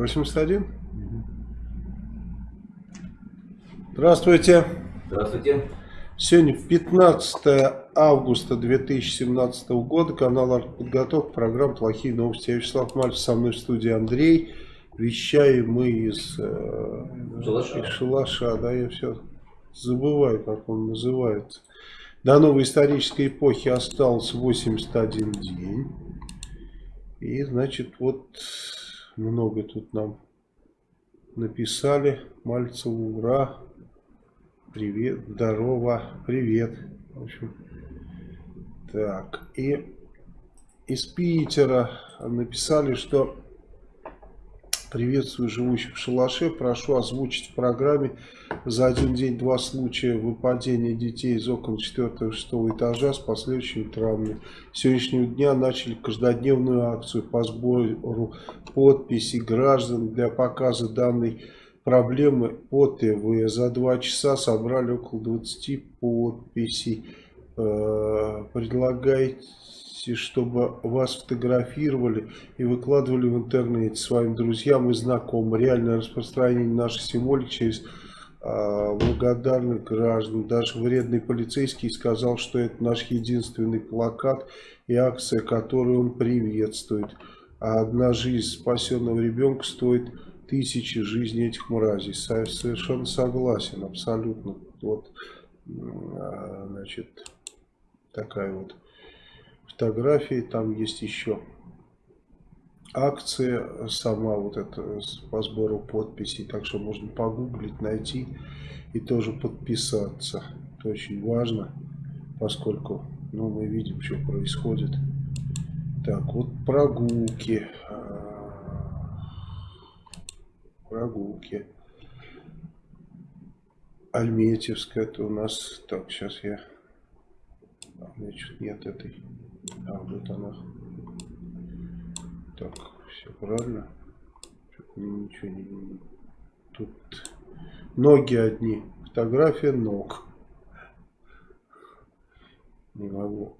81? Здравствуйте. Здравствуйте. Сегодня 15 августа 2017 года, канал «Артподготовка», программа «Плохие новости». Я Вячеслав Мальцев, со мной в студии Андрей. Вещаем мы из, э, Шалаша. из Шалаша, да, я все забываю, как он называется. До новой исторической эпохи осталось 81 день. И, значит, вот много тут нам написали. Мальцеву, ура, привет, здорово, привет. В общем, так, и из Питера написали, что Приветствую живущих в шалаше. Прошу озвучить в программе за один день два случая выпадения детей из окон 4-6 этажа с последующими травмами. С сегодняшнего дня начали каждодневную акцию по сбору подписей граждан для показа данной проблемы по ТВ. За два часа собрали около 20 подписей. Э, предлагайте чтобы вас фотографировали и выкладывали в интернете своим друзьям и знакомым. Реальное распространение нашей символики через э, благодарных граждан. Даже вредный полицейский сказал, что это наш единственный плакат и акция, которую он приветствует. А одна жизнь спасенного ребенка стоит тысячи жизней этих мразей. Совершенно согласен, абсолютно. Вот, а, значит, такая вот фотографии, там есть еще акция сама вот эта по сбору подписей, так что можно погуглить, найти и тоже подписаться. Это очень важно, поскольку ну, мы видим, что происходит. Так, вот прогулки. Прогулки. Альметьевская, это у нас... Так, сейчас я... Значит, нет этой... А, вот она. Так, все правильно. Ничего не... Тут ноги одни. Фотография ног. Не могу.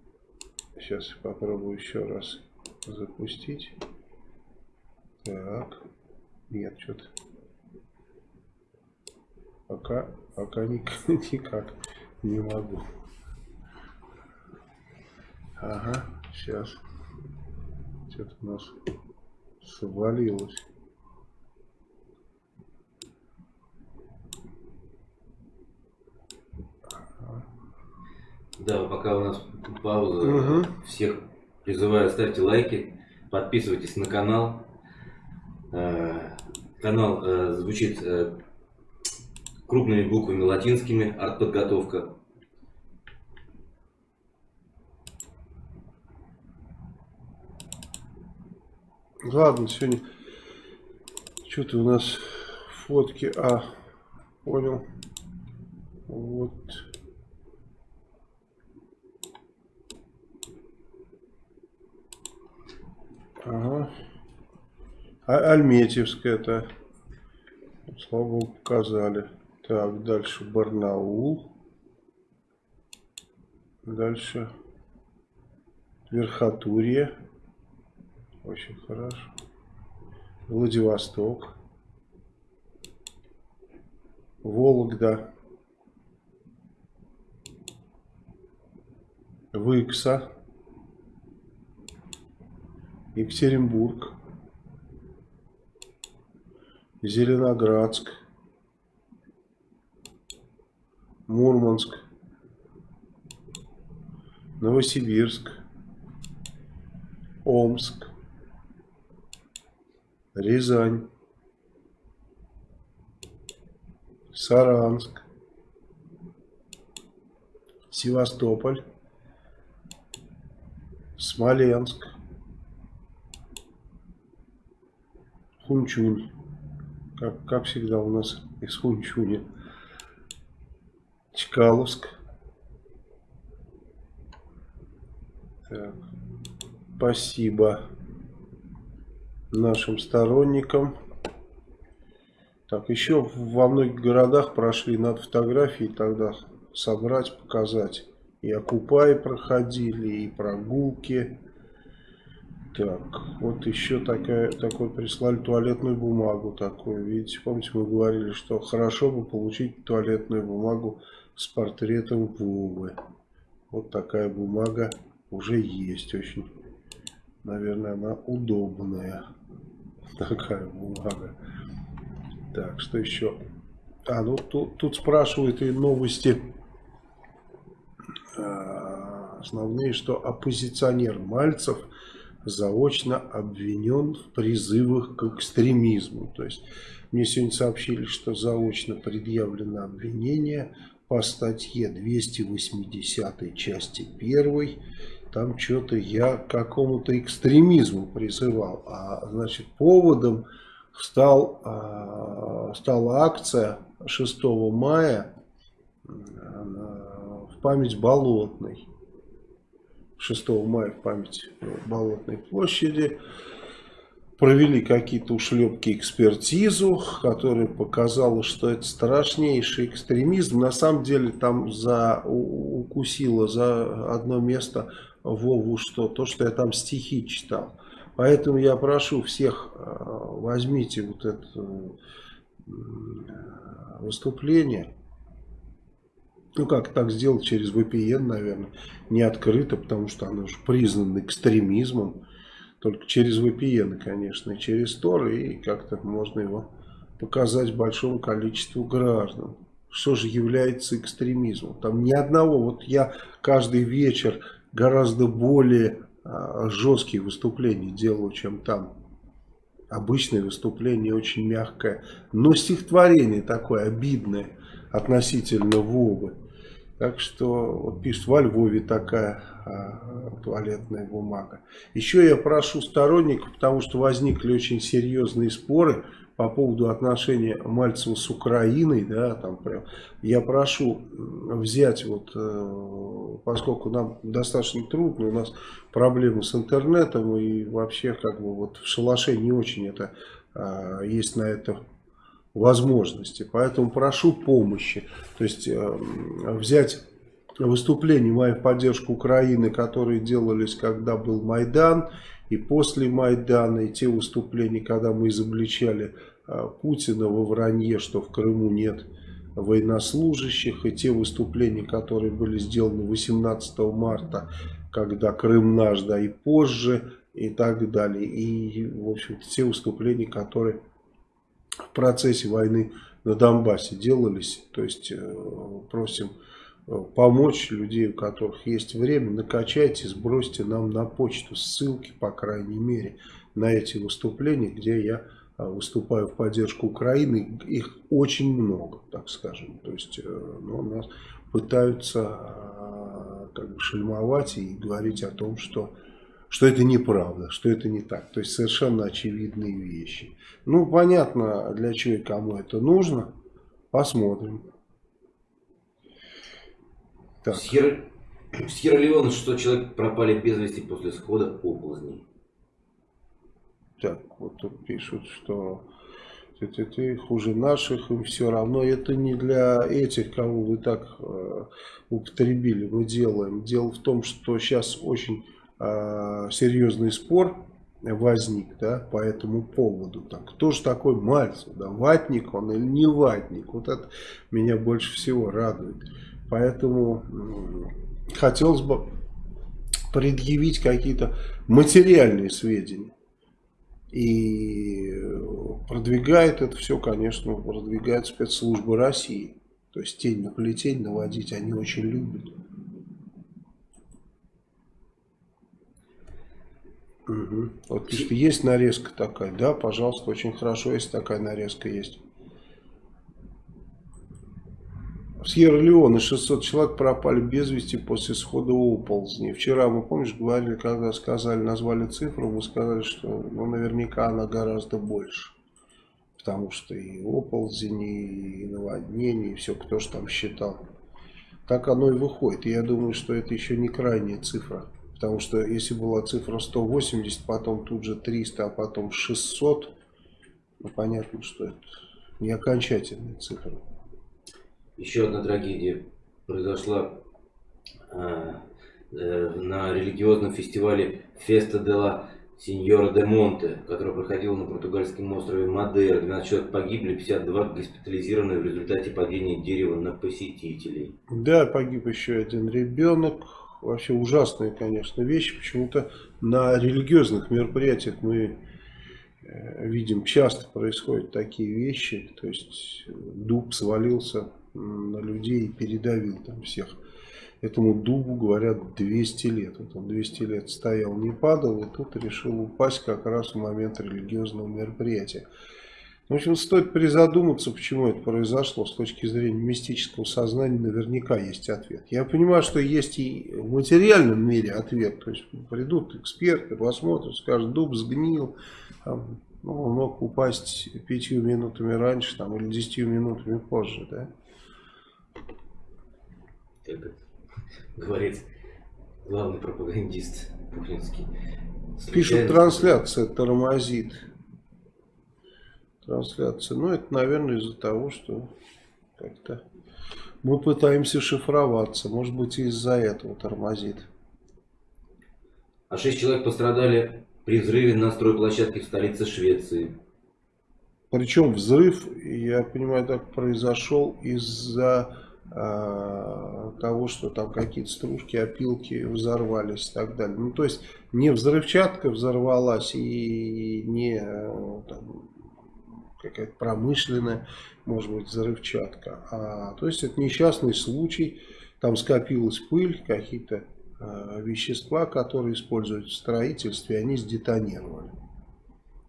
Сейчас попробую еще раз запустить. Так. Нет, что-то. Пока, пока никак, никак не могу. Ага, сейчас. Что-то у нас свалилось. Да, пока у нас пауза, угу. всех призываю ставьте лайки, подписывайтесь на канал. Э, канал э, звучит э, крупными буквами латинскими, артподготовка. Ладно, сегодня что-то у нас фотки. А, понял. Вот. Ага. А Альметьевская это. Слава богу, показали. Так, дальше Барнаул. Дальше Верхотурье. Очень хорошо. Владивосток. Вологда. Выкса. Екатеринбург. Зеленоградск. Мурманск. Новосибирск. Омск. Рязань, Саранск, Севастополь, Смоленск, Хунчунь, как, как всегда у нас из Хунчуня, Чкаловск. Так, спасибо нашим сторонникам. Так, еще во многих городах прошли над фотографии, тогда собрать, показать. И окупай проходили, и прогулки. Так, вот еще такая, такой прислали туалетную бумагу такую. Видите, помните, мы говорили, что хорошо бы получить туалетную бумагу с портретом Вовы. Вот такая бумага уже есть. Очень, наверное, она удобная. Такая бумага. Так, что еще? А, ну тут, тут спрашивают и новости а, основные, что оппозиционер Мальцев заочно обвинен в призывах к экстремизму. То есть мне сегодня сообщили, что заочно предъявлено обвинение по статье 280 части 1. Там что-то я к какому-то экстремизму призывал. А значит поводом стал, а, стала акция 6 мая в память Болотной. 6 мая в память Болотной площади. Провели какие-то ушлепки экспертизу, которая показала, что это страшнейший экстремизм. На самом деле там за, укусило за одно место Вову что? То, что я там стихи читал. Поэтому я прошу всех, э, возьмите вот это э, выступление ну как так сделать через VPN, наверное, не открыто, потому что оно уже признано экстремизмом. Только через VPN, конечно, и через Tor, и как-то можно его показать большому количеству граждан. Что же является экстремизмом? Там ни одного, вот я каждый вечер гораздо более а, жесткие выступления делаю, чем там. Обычное выступление очень мягкое, но стихотворение такое обидное относительно Вовы. Так что, вот пишет, во Львове такая а, туалетная бумага. Еще я прошу сторонников, потому что возникли очень серьезные споры по поводу отношения Мальцева с Украиной, да, там прям, я прошу взять вот, э, поскольку нам достаточно трудно, у нас проблемы с интернетом и вообще как бы вот в шалаше не очень это, а, есть на это возможности. Поэтому прошу помощи. То есть э, взять выступления мои в поддержку Украины, которые делались, когда был Майдан, и после Майдана, и те выступления, когда мы изобличали э, Путина во вранье, что в Крыму нет военнослужащих, и те выступления, которые были сделаны 18 марта, когда Крым наш, да, и позже, и так далее. И, в общем-то, те выступления, которые в процессе войны на Донбассе делались. То есть э, просим э, помочь людей, у которых есть время, накачайте, сбросьте нам на почту ссылки, по крайней мере, на эти выступления, где я э, выступаю в поддержку Украины. Их очень много, так скажем. То есть ну, нас пытаются как бы шельмовать и говорить о том, что что это неправда, что это не так. То есть совершенно очевидные вещи. Ну, понятно, для чего и кому это нужно. Посмотрим. Так. В Сьерра-Леоне 600 человек пропали без вести после схода оползней. Так, вот тут пишут, что ты, ты, ты хуже наших, им все равно. Это не для этих, кого вы так э, употребили, мы делаем. Дело в том, что сейчас очень серьезный спор возник да, по этому поводу. Так, кто же такой Мальцев? Да, ватник он или не ватник? Вот это меня больше всего радует. Поэтому э, хотелось бы предъявить какие-то материальные сведения. И продвигает это все, конечно, продвигает спецслужбы России. То есть тень на плетень наводить они очень любят. Угу. Вот пишет, есть нарезка такая. Да, пожалуйста, очень хорошо, если такая нарезка есть. В Сьерра-Леоне 600 человек пропали без вести после схода оползней. Вчера, мы, помнишь, говорили, когда сказали, назвали цифру, мы сказали, что ну, наверняка она гораздо больше. Потому что и оползни, и наводнение, и все, кто же там считал. Так оно и выходит. И я думаю, что это еще не крайняя цифра. Потому что если была цифра 180, потом тут же 300, а потом 600, ну понятно, что это не окончательная цифра. Еще одна трагедия произошла э, э, на религиозном фестивале Феста де ла Сеньора де Монте, которая проходила на португальском острове Мадейра. 12 человек погибли, 52 госпитализированы в результате падения дерева на посетителей. Да, погиб еще один ребенок. Вообще ужасные, конечно, вещи. Почему-то на религиозных мероприятиях мы э, видим, часто происходят такие вещи. То есть дуб свалился на людей и передавил там всех. Этому дубу, говорят, 200 лет. Вот он 200 лет стоял, не падал, и тут решил упасть как раз в момент религиозного мероприятия. В общем, стоит призадуматься, почему это произошло. С точки зрения мистического сознания наверняка есть ответ. Я понимаю, что есть и в материальном мире ответ. То есть придут эксперты, посмотрят, скажут, дуб сгнил, там, ну, он мог упасть пятью минутами раньше там, или десятью минутами позже. Да? Как говорит главный пропагандист путинский. Пишут, трансляция тормозит. Трансляция. Ну, это, наверное, из-за того, что как-то мы пытаемся шифроваться. Может быть, из-за этого тормозит. А шесть человек пострадали при взрыве на стройплощадке в столице Швеции. Причем взрыв, я понимаю, так произошел из-за э, того, что там какие-то стружки, опилки взорвались и так далее. Ну, то есть не взрывчатка взорвалась и не э, какая-то промышленная, может быть, взрывчатка. А, то есть это несчастный случай, там скопилась пыль, какие-то э, вещества, которые используют в строительстве, они сдетонировали.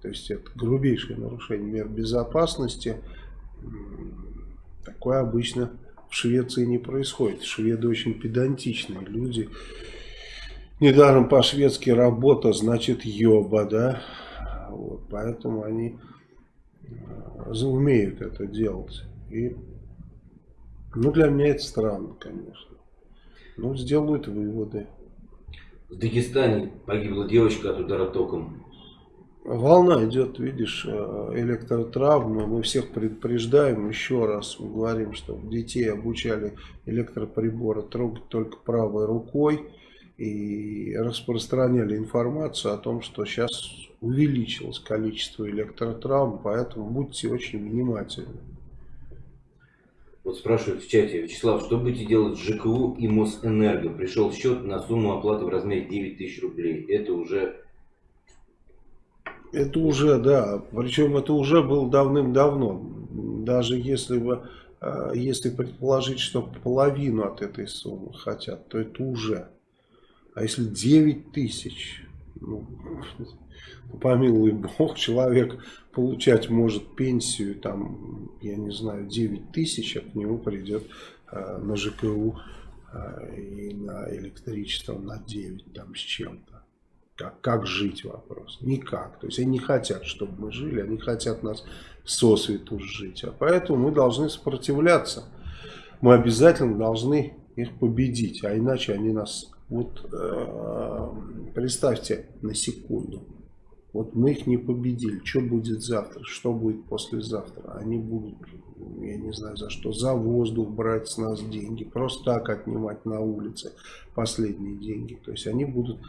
То есть это грубейшее нарушение мер безопасности. Такое обычно в Швеции не происходит. Шведы очень педантичные люди. Недаром по-шведски работа значит ёба, да? Вот, поэтому они умеют это делать. И, ну, для меня это странно, конечно. Ну, сделают выводы. В Дагестане погибла девочка от удара током. Волна идет, видишь, э, электротравмы. Мы всех предупреждаем еще раз. Мы говорим, что детей обучали электроприборы трогать только правой рукой. И распространяли информацию о том, что сейчас увеличилось количество электротравм. Поэтому будьте очень внимательны. Вот спрашивают в чате, Вячеслав, что будете делать с ЖКУ и Мосэнерго? Пришел счет на сумму оплаты в размере 9 тысяч рублей. Это уже это уже, да, причем это уже было давным-давно. Даже если бы, э, если предположить, что половину от этой суммы хотят, то это уже. А если 9 тысяч, ну, помилуй бог, человек получать может пенсию, там, я не знаю, 9 тысяч, а к нему придет э, на ЖКУ э, и на электричество на 9 там с чем-то. Как, как жить вопрос? Никак. То есть они не хотят, чтобы мы жили, они хотят нас сосвету жить. А поэтому мы должны сопротивляться. Мы обязательно должны их победить, а иначе они нас... Вот э, представьте на секунду. Вот мы их не победили. Что будет завтра? Что будет послезавтра? Они будут, я не знаю за что, за воздух брать с нас деньги. Просто так отнимать на улице последние деньги. То есть они будут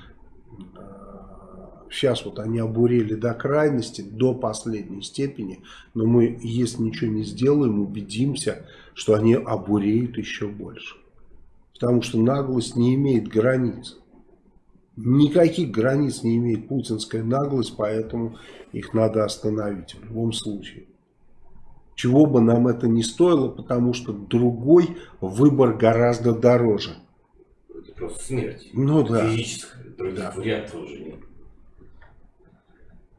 сейчас вот они обурели до крайности, до последней степени, но мы, если ничего не сделаем, убедимся, что они обуреют еще больше. Потому что наглость не имеет границ. Никаких границ не имеет путинская наглость, поэтому их надо остановить в любом случае. Чего бы нам это не стоило, потому что другой выбор гораздо дороже. Это просто смерть. Ну да. Физическая. Других да. вариантов уже нет.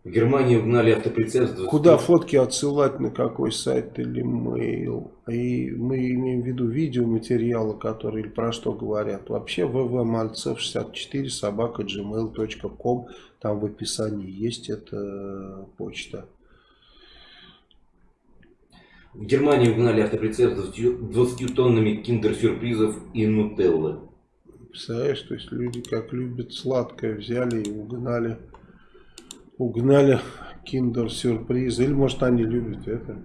В Германии угнали автоприцеп 20... Куда фотки отсылать, на какой сайт или mail? И мы имеем в виду видеоматериалы, которые или про что говорят. Вообще ввмальцев64 собака gmail.com Там в описании есть эта почта. В Германии угнали автоприцеп с 20 тоннами киндер-сюрпризов и нутеллы. Представляешь, то есть люди как любят сладкое взяли и угнали угнали киндер-сюрприз. Или может они любят это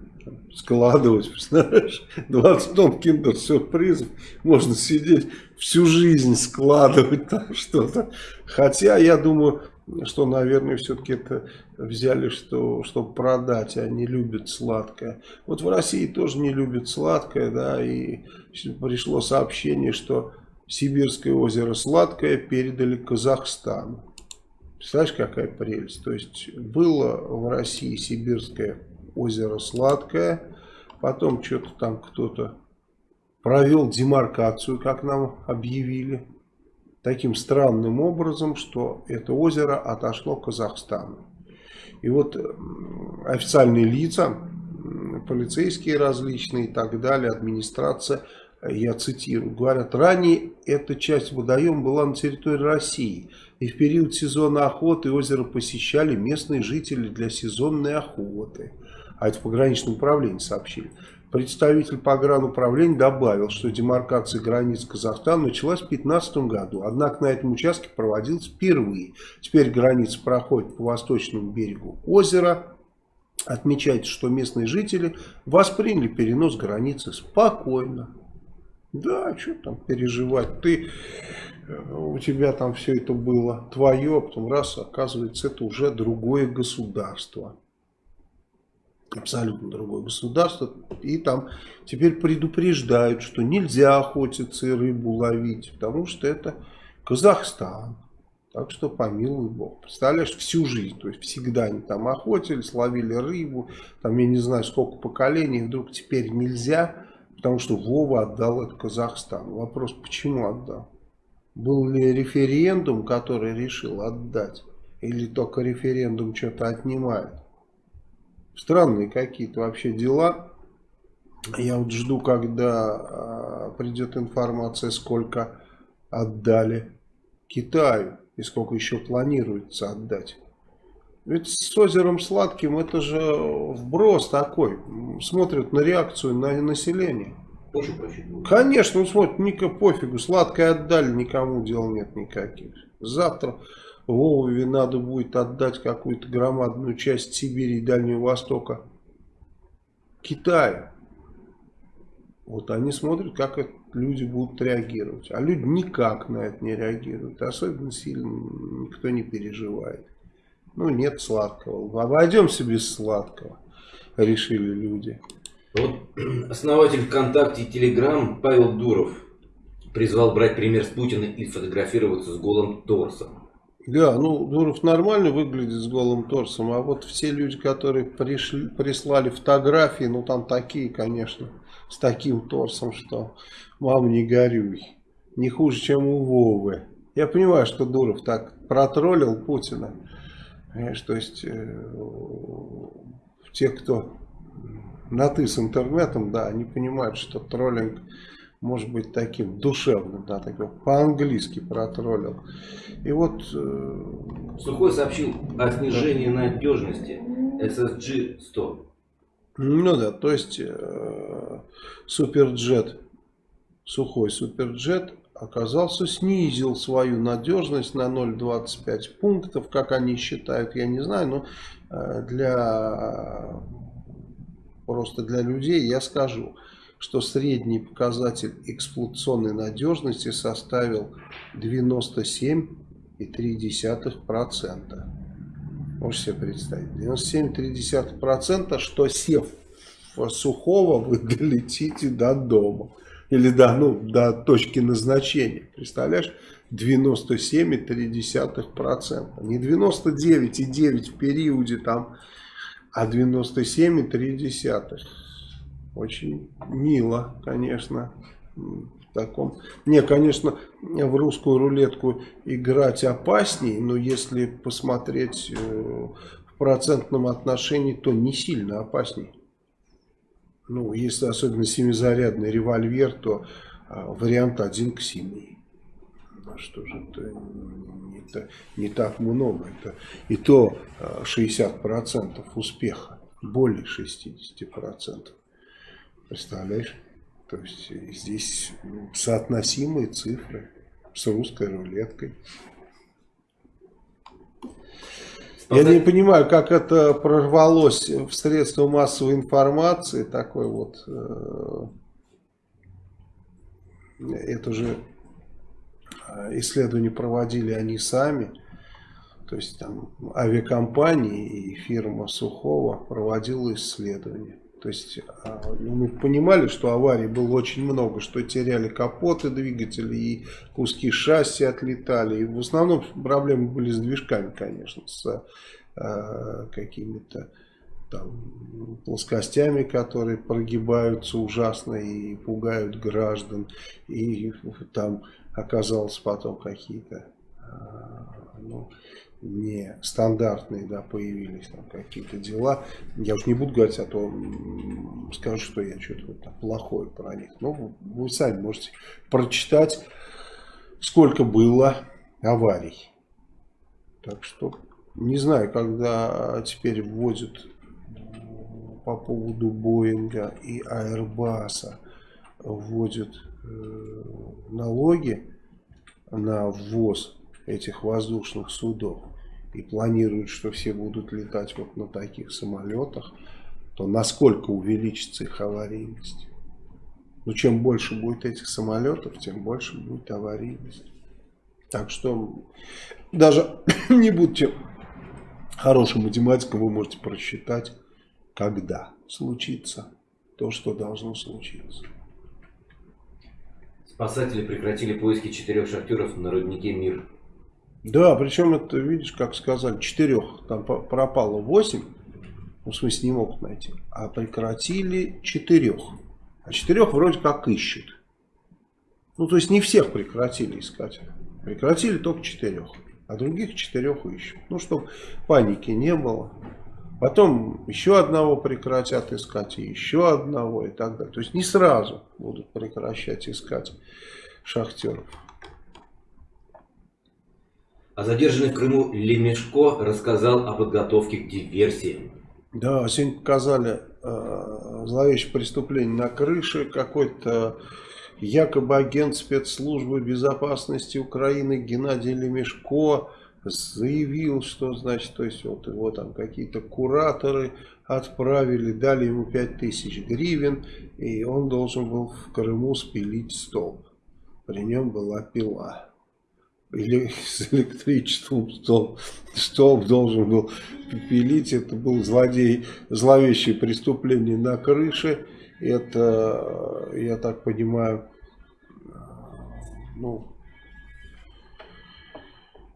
складывать, представляешь? 20 тонн киндер-сюрпризов. Можно сидеть всю жизнь складывать там что-то. Хотя, я думаю, что, наверное, все-таки это взяли, что, чтобы продать, а не любят сладкое. Вот в России тоже не любят сладкое, да, и пришло сообщение, что Сибирское озеро Сладкое передали Казахстану. Представляешь, какая прелесть? То есть было в России Сибирское озеро Сладкое, потом что-то там кто-то провел демаркацию, как нам объявили, таким странным образом, что это озеро отошло Казахстану. И вот официальные лица, полицейские различные и так далее, администрация, я цитирую, говорят, ранее эта часть водоема была на территории России, и в период сезона охоты озеро посещали местные жители для сезонной охоты. А это в пограничном управлении сообщили. Представитель погрануправления добавил, что демаркация границ Казахстана началась в 2015 году, однако на этом участке проводилась впервые. Теперь граница проходит по восточному берегу озера. Отмечается, что местные жители восприняли перенос границы спокойно. Да, что там переживать, ты, э, у тебя там все это было твое, а потом раз, оказывается, это уже другое государство абсолютно другое государство, и там теперь предупреждают, что нельзя охотиться и рыбу ловить, потому что это Казахстан. Так что помилуй Бог. Представляешь, всю жизнь, то есть всегда они там охотились, ловили рыбу, там я не знаю сколько поколений, вдруг теперь нельзя, потому что Вова отдал это Казахстану. Вопрос, почему отдал? Был ли референдум, который решил отдать? Или только референдум что-то отнимает? Странные какие-то вообще дела. Я вот жду, когда а, придет информация, сколько отдали Китаю и сколько еще планируется отдать. Ведь с озером Сладким это же вброс такой. Смотрят на реакцию на население. Очень Конечно, он смотрит, Ника пофигу, сладкое отдали, никому дел нет никаких. Завтра Вове надо будет отдать какую-то громадную часть Сибири и Дальнего Востока Китаю. Вот они смотрят, как это люди будут реагировать. А люди никак на это не реагируют. Особенно сильно никто не переживает. Ну, нет сладкого. Обойдемся без сладкого, решили люди. Вот основатель ВКонтакте и Телеграм Павел Дуров призвал брать пример с Путина и фотографироваться с голым торсом. Да, ну Дуров нормально выглядит с голым торсом, а вот все люди, которые пришли, прислали фотографии, ну там такие, конечно, с таким торсом, что мам не горюй. Не хуже, чем у Вовы. Я понимаю, что Дуров так протроллил Путина. Понимаешь, то есть э, те, кто на ты с интернетом, да, они понимают, что троллинг может быть таким душевным, да, такой по-английски протроллил. И вот... Э, Сухой сообщил о снижении надежности SSG-100. Ну да, то есть э, суперджет, сухой суперджет оказался, снизил свою надежность на 0,25 пунктов, как они считают, я не знаю, но э, для просто для людей я скажу что средний показатель эксплуатационной надежности составил 97,3%. Можете себе представить. 97,3%, что сев сухого, вы долетите до дома. Или до, ну, до точки назначения. Представляешь? 97,3%. Не 99,9% в периоде там, а 97,3. Очень мило, конечно, в таком. Не, конечно, в русскую рулетку играть опасней. но если посмотреть э, в процентном отношении, то не сильно опасней. Ну, если особенно семизарядный револьвер, то а, вариант один к семи а что же это не, так, не так много, это и то а, 60% успеха, более 60%, представляешь? То есть э, здесь соотносимые цифры с русской рулеткой. Я не понимаю, как это прорвалось в средства массовой информации, такой вот, э, это же э, исследование проводили они сами, То есть там авиакомпании и фирма Сухого проводила исследования. То есть а, ну, мы понимали, что аварий было очень много, что теряли капоты двигателей и куски шасси отлетали. И в основном проблемы были с движками, конечно, с а, какими-то там, плоскостями, которые прогибаются ужасно и пугают граждан. И там оказалось потом какие-то а, ну, не стандартные, да, появились там какие-то дела. Я уж не буду говорить, а то скажу, что я что-то вот плохое про них. Но вы сами можете прочитать, сколько было аварий. Так что не знаю, когда теперь вводят по поводу Боинга и Аэрбаса вводят налоги на ввоз этих воздушных судов и планируют, что все будут летать вот на таких самолетах, то насколько увеличится их аварийность? Ну, чем больше будет этих самолетов, тем больше будет аварийность. Так что даже не будьте хорошим математиком, вы можете просчитать, когда случится то, что должно случиться. Спасатели прекратили поиски четырех шахтеров на роднике Мир. Да, причем это, видишь, как сказали, четырех, там пропало восемь, ну, в смысле не могут найти, а прекратили четырех. А четырех вроде как ищут. Ну, то есть не всех прекратили искать. Прекратили только четырех, а других четырех ищут. Ну, чтобы паники не было. Потом еще одного прекратят искать, и еще одного, и так далее. То есть не сразу будут прекращать искать шахтеров. А задержанный в Крыму Лемешко рассказал о подготовке к диверсии. Да, сегодня показали э, зловещее преступление на крыше. Какой-то якобы агент спецслужбы безопасности Украины Геннадий Лемешко заявил, что значит, то есть вот его там какие-то кураторы отправили, дали ему 5000 гривен, и он должен был в Крыму спилить столб. При нем была пила или с электричеством столб, столб должен был пилить. Это был злодей, зловещее преступление на крыше. Это, я так понимаю, ну,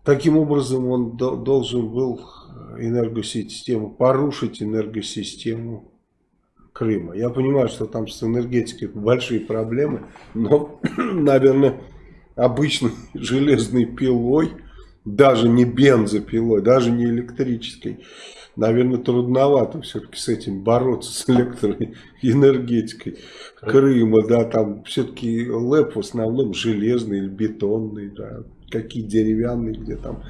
таким образом он должен был энергосистему, порушить энергосистему Крыма. Я понимаю, что там с энергетикой большие проблемы, но, наверное, обычной железной пилой, даже не бензопилой, даже не электрической, наверное, трудновато все-таки с этим бороться, с электроэнергетикой Крыма, да, там все-таки ЛЭП в основном железный или бетонный, да, какие деревянные, где там.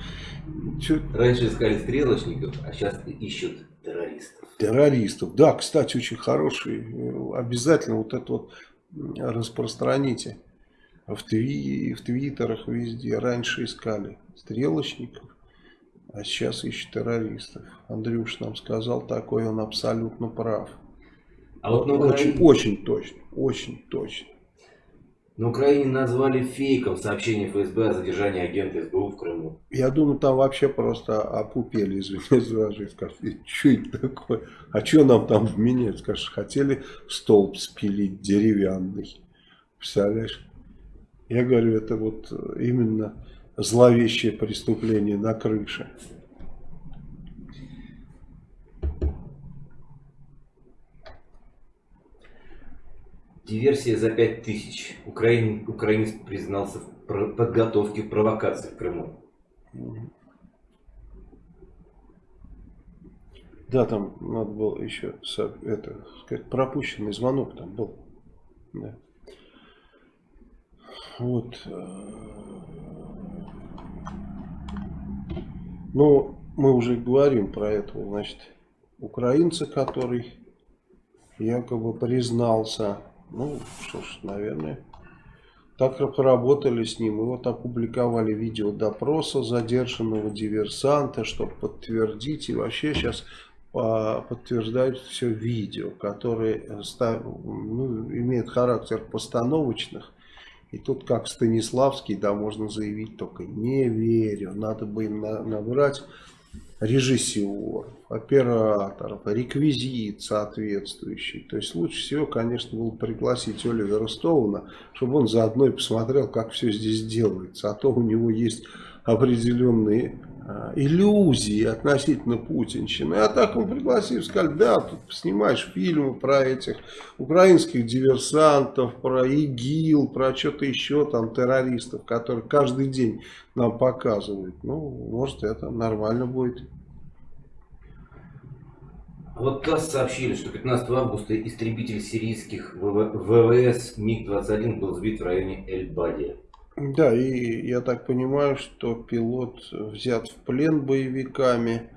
Чё... Раньше искали стрелочников, а сейчас ищут террористов. Террористов, да, кстати, очень хороший, обязательно вот это вот распространите в, тви, в твиттерах везде. Раньше искали стрелочников, а сейчас ищут террористов. Андрюш нам сказал такой, он абсолютно прав. А вот на Украине... очень, очень точно, очень точно. На Украине назвали фейком сообщение ФСБ о задержании агента СБУ в Крыму. Я думаю, там вообще просто опупели, извиняюсь, за скажут, что это такое? А что нам там вменять? Скажешь, хотели столб спилить деревянный. Представляешь? Я говорю, это вот именно зловещее преступление на крыше. Диверсия за 5 тысяч. Украин, украинец признался в подготовке провокации в Крыму. Да, там надо было еще это, сказать, пропущенный звонок там был. Да. Вот. Э, ну, мы уже говорим про этого, значит, украинца, который якобы признался. Ну, что ж, наверное, так поработали с ним. И вот опубликовали видео допроса задержанного диверсанта, чтобы подтвердить. И вообще сейчас подтверждают все видео, которые ну, имеют характер постановочных И тут как Станиславский, да, можно заявить только не верю. Надо бы им на, набрать режиссеров, операторов, реквизит соответствующий. То есть лучше всего, конечно, было пригласить Оливера Стоуна, чтобы он заодно и посмотрел, как все здесь делается. А то у него есть определенные а, иллюзии относительно путинщины. А так он пригласил, сказали, да, тут снимаешь фильмы про этих украинских диверсантов, про ИГИЛ, про что-то еще, там, террористов, которые каждый день нам показывают. Ну, может, это нормально будет. Вот ТАСС сообщили, что 15 августа истребитель сирийских ВВС МиГ-21 был сбит в районе Эль-Бади. Да, и я так понимаю, что пилот взят в плен боевиками.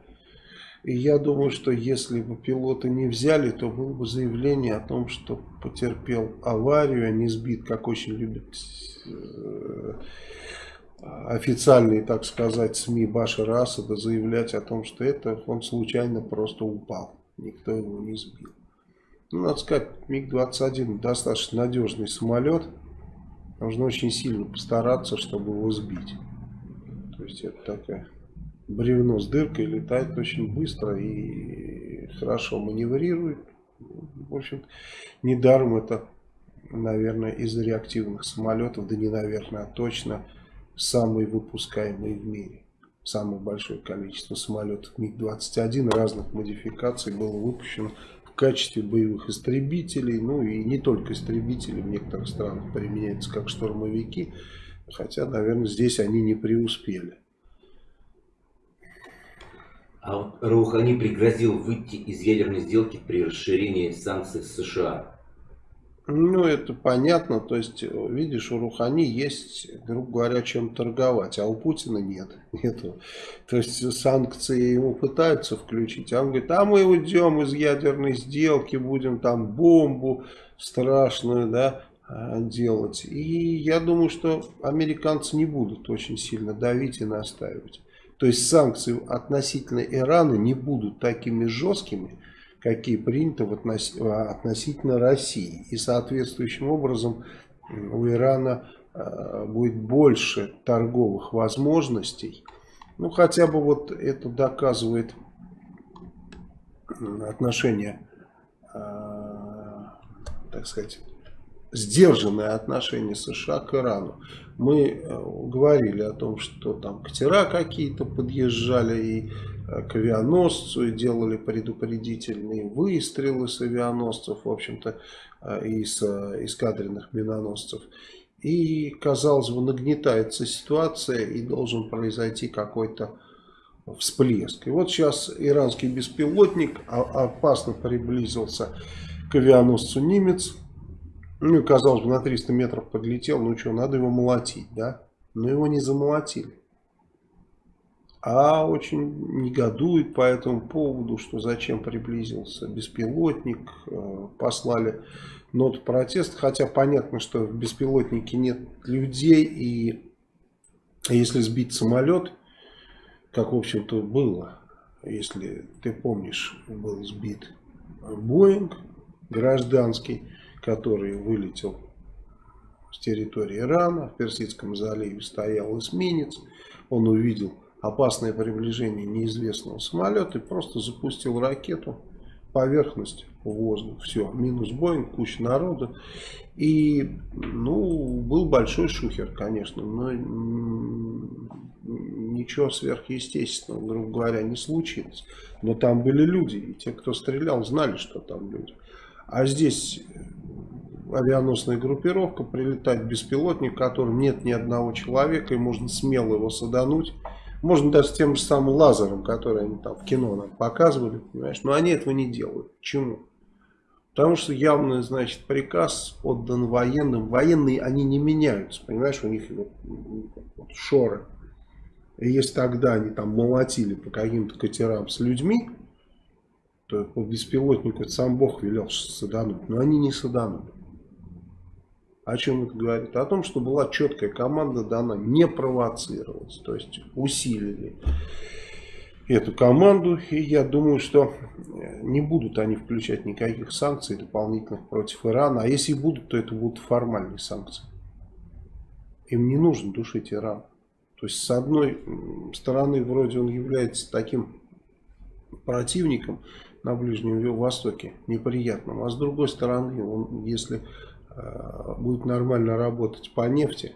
И я думаю, что если бы пилота не взяли, то было бы заявление о том, что потерпел аварию, а не сбит, как очень любят э, официальные, так сказать, СМИ Башара Асада заявлять о том, что это он случайно просто упал. Никто его не сбил. Ну, надо сказать, МиГ-21 достаточно надежный самолет. Нужно очень сильно постараться, чтобы его сбить. То есть это такая бревно с дыркой летает очень быстро и хорошо маневрирует. В общем, недаром это, наверное, из реактивных самолетов, да не наверное, а точно самый выпускаемый в мире. Самое большое количество самолетов МиГ-21 разных модификаций было выпущено качестве боевых истребителей, ну и не только истребители в некоторых странах применяются как штурмовики, хотя, наверное, здесь они не преуспели. А вот Раухани пригрозил выйти из ядерной сделки при расширении санкций США. Ну, это понятно. То есть, видишь, у Рухани есть, грубо говоря, чем торговать, а у Путина нет. Нету. То есть, санкции ему пытаются включить, а он говорит, а мы уйдем из ядерной сделки, будем там бомбу страшную, да, а, делать. И я думаю, что американцы не будут очень сильно давить и настаивать. То есть, санкции относительно Ирана не будут такими жесткими, какие приняты в относ... относительно России. И соответствующим образом у Ирана э, будет больше торговых возможностей. Ну, хотя бы вот это доказывает отношение, э, так сказать, сдержанное отношение США к Ирану. Мы э, говорили о том, что там катера какие-то подъезжали и Э, к авианосцу и делали предупредительные выстрелы с авианосцев, в общем-то, э, и с э, эскадренных миноносцев. И, казалось бы, нагнетается ситуация и должен произойти какой-то всплеск. И вот сейчас иранский беспилотник опасно приблизился к авианосцу «Нимец». Ну, казалось бы, на 300 метров подлетел, ну что, надо его молотить, да? Но его не замолотили а очень негодует по этому поводу, что зачем приблизился беспилотник, э, послали ноту протеста, хотя понятно, что в беспилотнике нет людей, и если сбить самолет, как в общем-то было, если ты помнишь, был сбит Боинг гражданский, который вылетел с территории Ирана, в Персидском заливе стоял эсминец, он увидел опасное приближение неизвестного самолета и просто запустил ракету поверхность воздух. Все, минус Боинг, куча народа. И, ну, был большой шухер, конечно, но ничего сверхъестественного, грубо говоря, не случилось. Но там были люди, и те, кто стрелял, знали, что там люди. А здесь авианосная группировка, прилетает беспилотник, в котором нет ни одного человека, и можно смело его садануть можно даже тем же самым лазером, который они там в кино нам показывали, понимаешь, но они этого не делают. Почему? Потому что явно, значит, приказ отдан военным. Военные, они не меняются, понимаешь, у них вот, вот, шоры. И если тогда они там молотили по каким-то катерам с людьми, то по беспилотнику сам Бог велел садануть. Но они не саданули. О чем это говорит? О том, что была четкая команда дана не провоцировать. То есть усилили эту команду. И я думаю, что не будут они включать никаких санкций дополнительных против Ирана. А если будут, то это будут формальные санкции. им не нужно душить Иран. То есть, с одной стороны, вроде он является таким противником на Ближнем Востоке, неприятным, а с другой стороны, он, если э, будет нормально работать по нефти,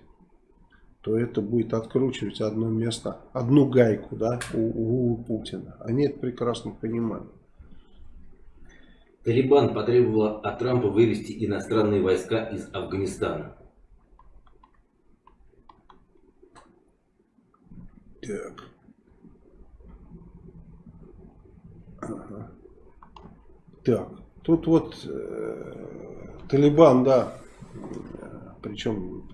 то это будет откручивать одно место, одну гайку да, у, у Путина. Они это прекрасно понимают. Талибан потребовал от Трампа вывести иностранные войска из Афганистана. Так. Ага. Так, тут вот э, Талибан, да, причем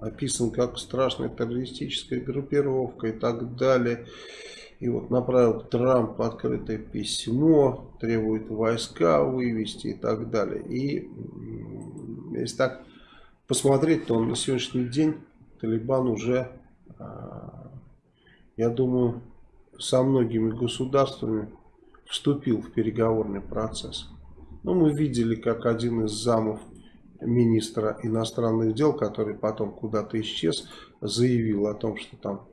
описан как страшная террористическая группировка и так далее. И вот направил Трамп открытое письмо, требует войска вывести и так далее. И если так посмотреть, то на сегодняшний день Талибан уже, а, я думаю, со многими государствами вступил в переговорный процесс. Ну, мы видели, как один из замов министра иностранных дел, который потом куда-то исчез, заявил о том, что там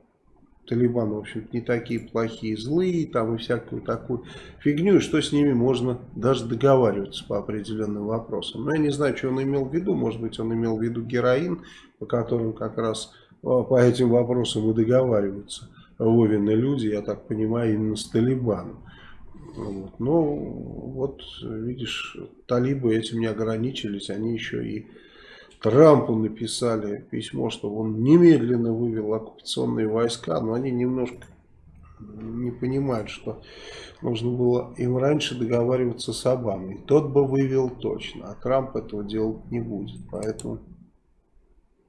Талибан, в общем не такие плохие, злые, там и всякую такую фигню, и что с ними можно даже договариваться по определенным вопросам. Но я не знаю, что он имел в виду, может быть, он имел в виду героин, по которым как раз а, по этим вопросам и договариваются Вовины люди, я так понимаю, именно с Талибаном. Вот. Но вот, видишь, талибы этим не ограничились, они еще и Трампу написали письмо, чтобы он немедленно вывел оккупационные войска, но они немножко не понимают, что нужно было им раньше договариваться с Обамой. Тот бы вывел точно, а Трамп этого делать не будет. Поэтому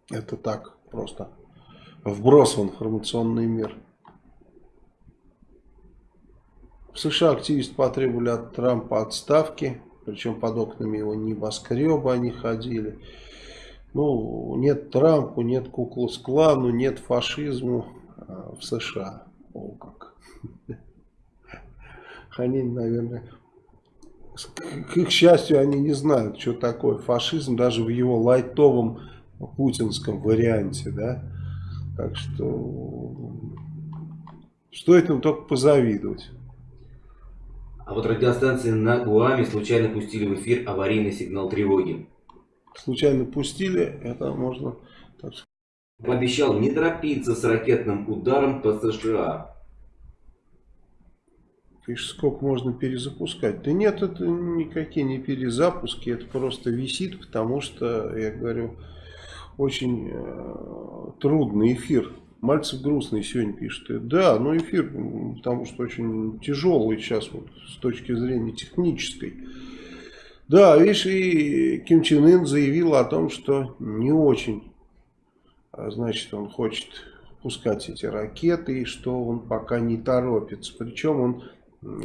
это так просто вброс в информационный мир. В США активисты потребовали от Трампа отставки, причем под окнами его небоскреба они ходили. Ну, нет Трампу, нет Куклус-клану, нет фашизму а, в США. О, как. Они, наверное, к их счастью, они не знают, что такое фашизм, даже в его лайтовом путинском варианте, да. Так что стоит им только позавидовать. А вот радиостанции на Гуаме случайно пустили в эфир аварийный сигнал тревоги случайно пустили, это можно... Так... Пообещал не торопиться с ракетным ударом по США. Пишешь, сколько можно перезапускать? Да нет, это никакие не перезапуски, это просто висит, потому что, я говорю, очень э, трудный эфир. Мальцев грустный сегодня пишет. Да, но эфир, потому что очень тяжелый сейчас вот, с точки зрения технической. Да, видишь, и Ким Чен Ын заявил о том, что не очень, а, значит, он хочет пускать эти ракеты, и что он пока не торопится. Причем он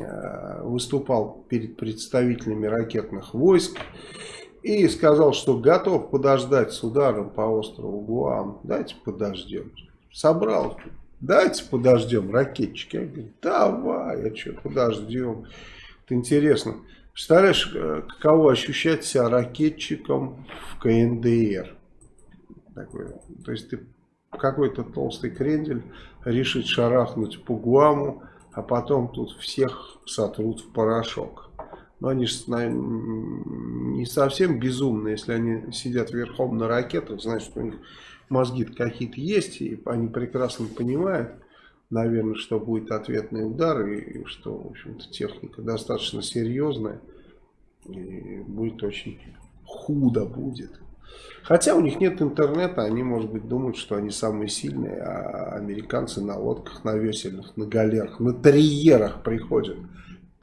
а, выступал перед представителями ракетных войск и сказал, что готов подождать с ударом по острову Гуам. Дайте подождем. Собрал. Дайте подождем, ракетчики. Я говорю, давай, а что, подождем. Это интересно. Представляешь, э, каково ощущать себя ракетчиком в КНДР? Такой, то есть ты какой-то толстый крендель решит шарахнуть по Гуаму, а потом тут всех сотрут в порошок. Но они же не совсем безумные, если они сидят верхом на ракетах, значит у них мозги какие-то есть, и они прекрасно понимают, наверное, что будет ответный удар, и что, в общем-то, техника достаточно серьезная, и будет очень худо будет. Хотя у них нет интернета, они, может быть, думают, что они самые сильные, а американцы на лодках, на весельных, на галерах, на триерах приходят.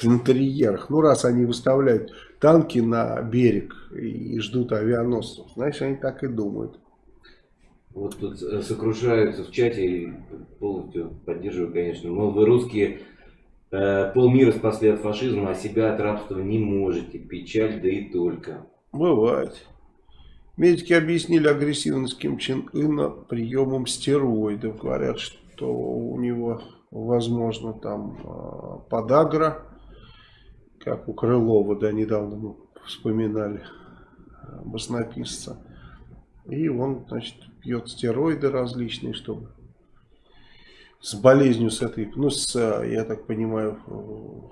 На триерах. Ну, раз они выставляют танки на берег и ждут авианосцев, значит, они так и думают. Вот тут э, сокрушаются в чате, и полностью поддерживаю, конечно. Мол, вы русские э, полмира спасли от фашизма, а себя от рабства не можете. Печаль, да и только. Бывает. Медики объяснили агрессивность Ким Чен Ына приемом стероидов. Говорят, что у него возможно там э, подагра, как у Крылова, да, недавно мы вспоминали баснописца. И он, значит, пьет стероиды различные, чтобы с болезнью с этой, ну, с, я так понимаю,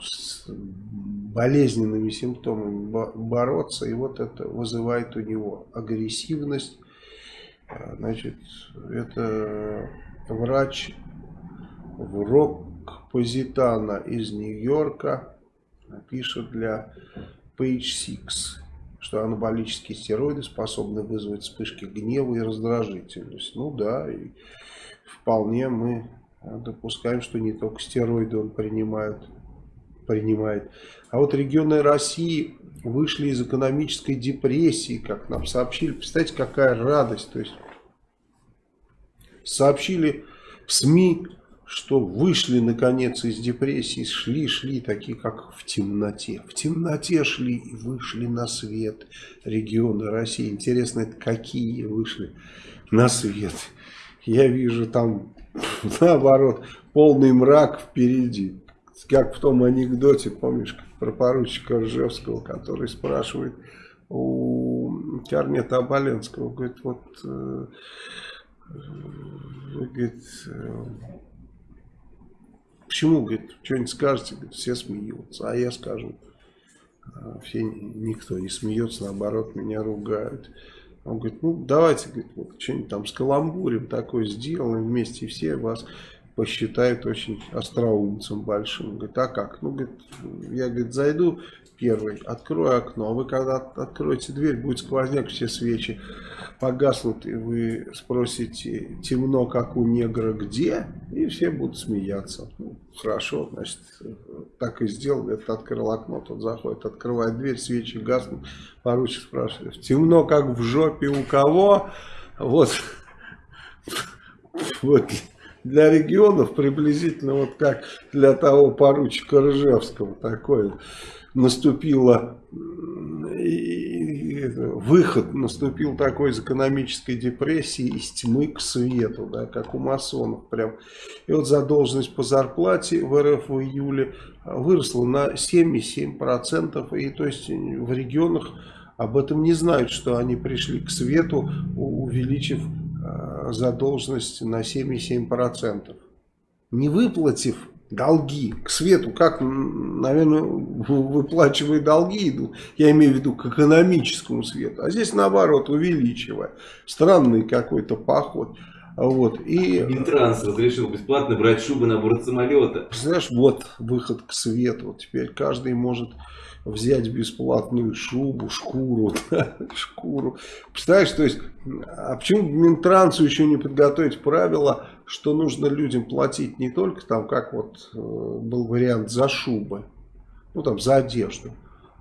с болезненными симптомами бороться. И вот это вызывает у него агрессивность. А, значит, это врач в Рок-Позитана из Нью-Йорка пишет для Page 6 что анаболические стероиды способны вызвать вспышки гнева и раздражительность. Ну да, и вполне мы допускаем, что не только стероиды он принимает. принимает. А вот регионы России вышли из экономической депрессии, как нам сообщили. Представьте, какая радость. То есть сообщили в СМИ что вышли наконец из депрессии, шли, шли, такие как в темноте. В темноте шли и вышли на свет регионы России. Интересно, это какие вышли на свет? Я вижу там, наоборот, полный мрак впереди. Как в том анекдоте, помнишь, про поручика Ржевского, который спрашивает у Корнета Оболенского, говорит, вот, э, э говорит, э, Почему, говорит, что-нибудь скажете, говорит, все смеются, а я скажу. А все, никто не смеется, наоборот, меня ругают. Он говорит, ну давайте, говорит, вот, что-нибудь там с каламбурем такое сделаем вместе, и все вас посчитают очень остроумцем большим. Говорит, а как? Ну, говорит, я, говорит, зайду первый, открою окно, вы когда откроете дверь, будет сквозняк, все свечи погаснут, и вы спросите, темно, как у негра, где? И все будут смеяться. Ну, хорошо, значит, так и сделал. Это открыл окно, тот заходит, открывает дверь, свечи гаснут. Поручик спрашивает, темно, как в жопе у кого? Вот, вот для регионов приблизительно вот как для того поручика Ржевского такое наступило выход наступил такой из экономической депрессии из тьмы к свету, да, как у масонов прям. И вот задолженность по зарплате в РФ в июле выросла на 7,7%. И то есть в регионах об этом не знают, что они пришли к свету, увеличив э, задолженность на 7,7%. Не выплатив долги к свету, как, наверное, выплачивая долги идут, я имею в виду к экономическому свету, а здесь наоборот, увеличивая. Странный какой-то поход. Вот, и... Минтранс разрешил бесплатно брать шубы на борт самолета. Знаешь, вот выход к свету. Теперь каждый может взять бесплатную шубу, шкуру, да, шкуру. Представляешь, то есть, а почему Минтрансу еще не подготовить правила, что нужно людям платить не только там, как вот э, был вариант за шубы, ну там за одежду,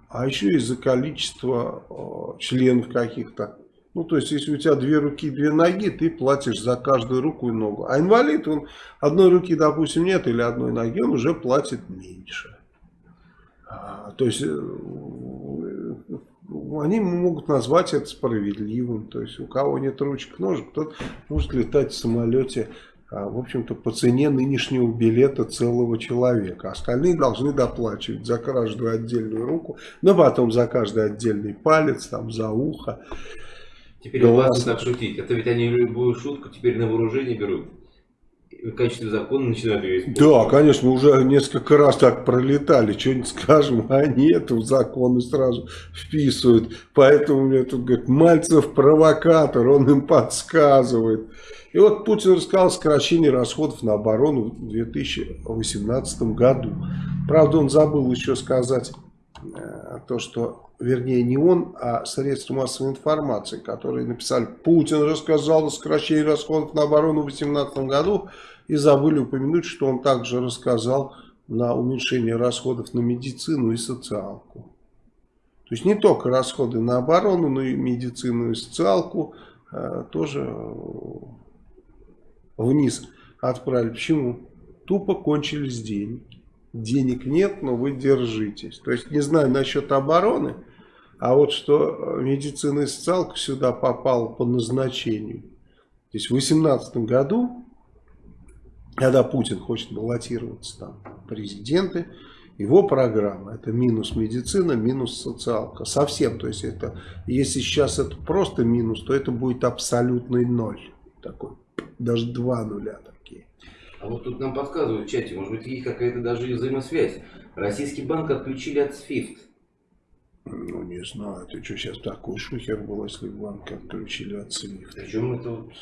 а еще и за количество э, членов каких-то. Ну, то есть, если у тебя две руки, две ноги, ты платишь за каждую руку и ногу. А инвалид, он одной руки, допустим, нет, или одной ноги, он уже платит меньше. А, то есть э, они могут назвать это справедливым. То есть у кого нет ручек, ножек, тот может летать в самолете, в общем-то, по цене нынешнего билета целого человека. Остальные должны доплачивать за каждую отдельную руку, но потом за каждый отдельный палец, там, за ухо. Теперь глаз. так шутить. Это ведь они любую шутку теперь на вооружение берут в качестве закона начинают ее использовать. Да, конечно, уже несколько раз так пролетали, что-нибудь скажем, а нет, в законы сразу вписывают. Поэтому мне тут говорит, Мальцев провокатор, он им подсказывает. И вот Путин рассказал о сокращении расходов на оборону в 2018 году. Правда, он забыл еще сказать э, то, что, вернее, не он, а средства массовой информации, которые написали, Путин рассказал о сокращении расходов на оборону в 2018 году, и забыли упомянуть, что он также рассказал на уменьшение расходов на медицину и социалку. То есть не только расходы на оборону, но и медицину и социалку э, тоже э, вниз отправили. Почему? Тупо кончились деньги. Денег нет, но вы держитесь. То есть не знаю насчет обороны, а вот что медицина и социалка сюда попала по назначению. То есть в 2018 году когда Путин хочет баллотироваться там президенты, Его программа это минус медицина, минус социалка. Совсем. То есть это, если сейчас это просто минус, то это будет абсолютный ноль. Такой, даже два нуля такие. А вот тут нам подсказывают в чате, может быть, есть какая-то даже взаимосвязь. Российский банк отключили от SWIFT. Ну, не знаю, ты что, сейчас такой шухер был, если банк отключили от SWIFT. Причем это вот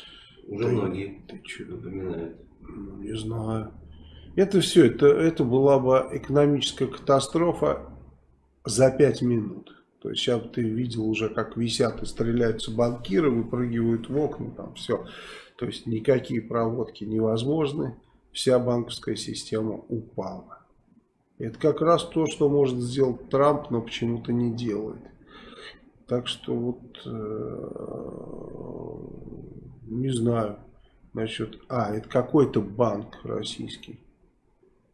уже Ты- многие Ты что, напоминают. ну, не знаю. Это все, это, это была бы экономическая катастрофа за пять минут. То есть сейчас ты видел уже, как висят и стреляются банкиры, выпрыгивают в окна, там все. То есть никакие проводки невозможны, вся банковская система упала. Это как раз то, что может сделать Трамп, но почему-то не делает. Так что вот э, не знаю насчет. А, это какой-то банк российский.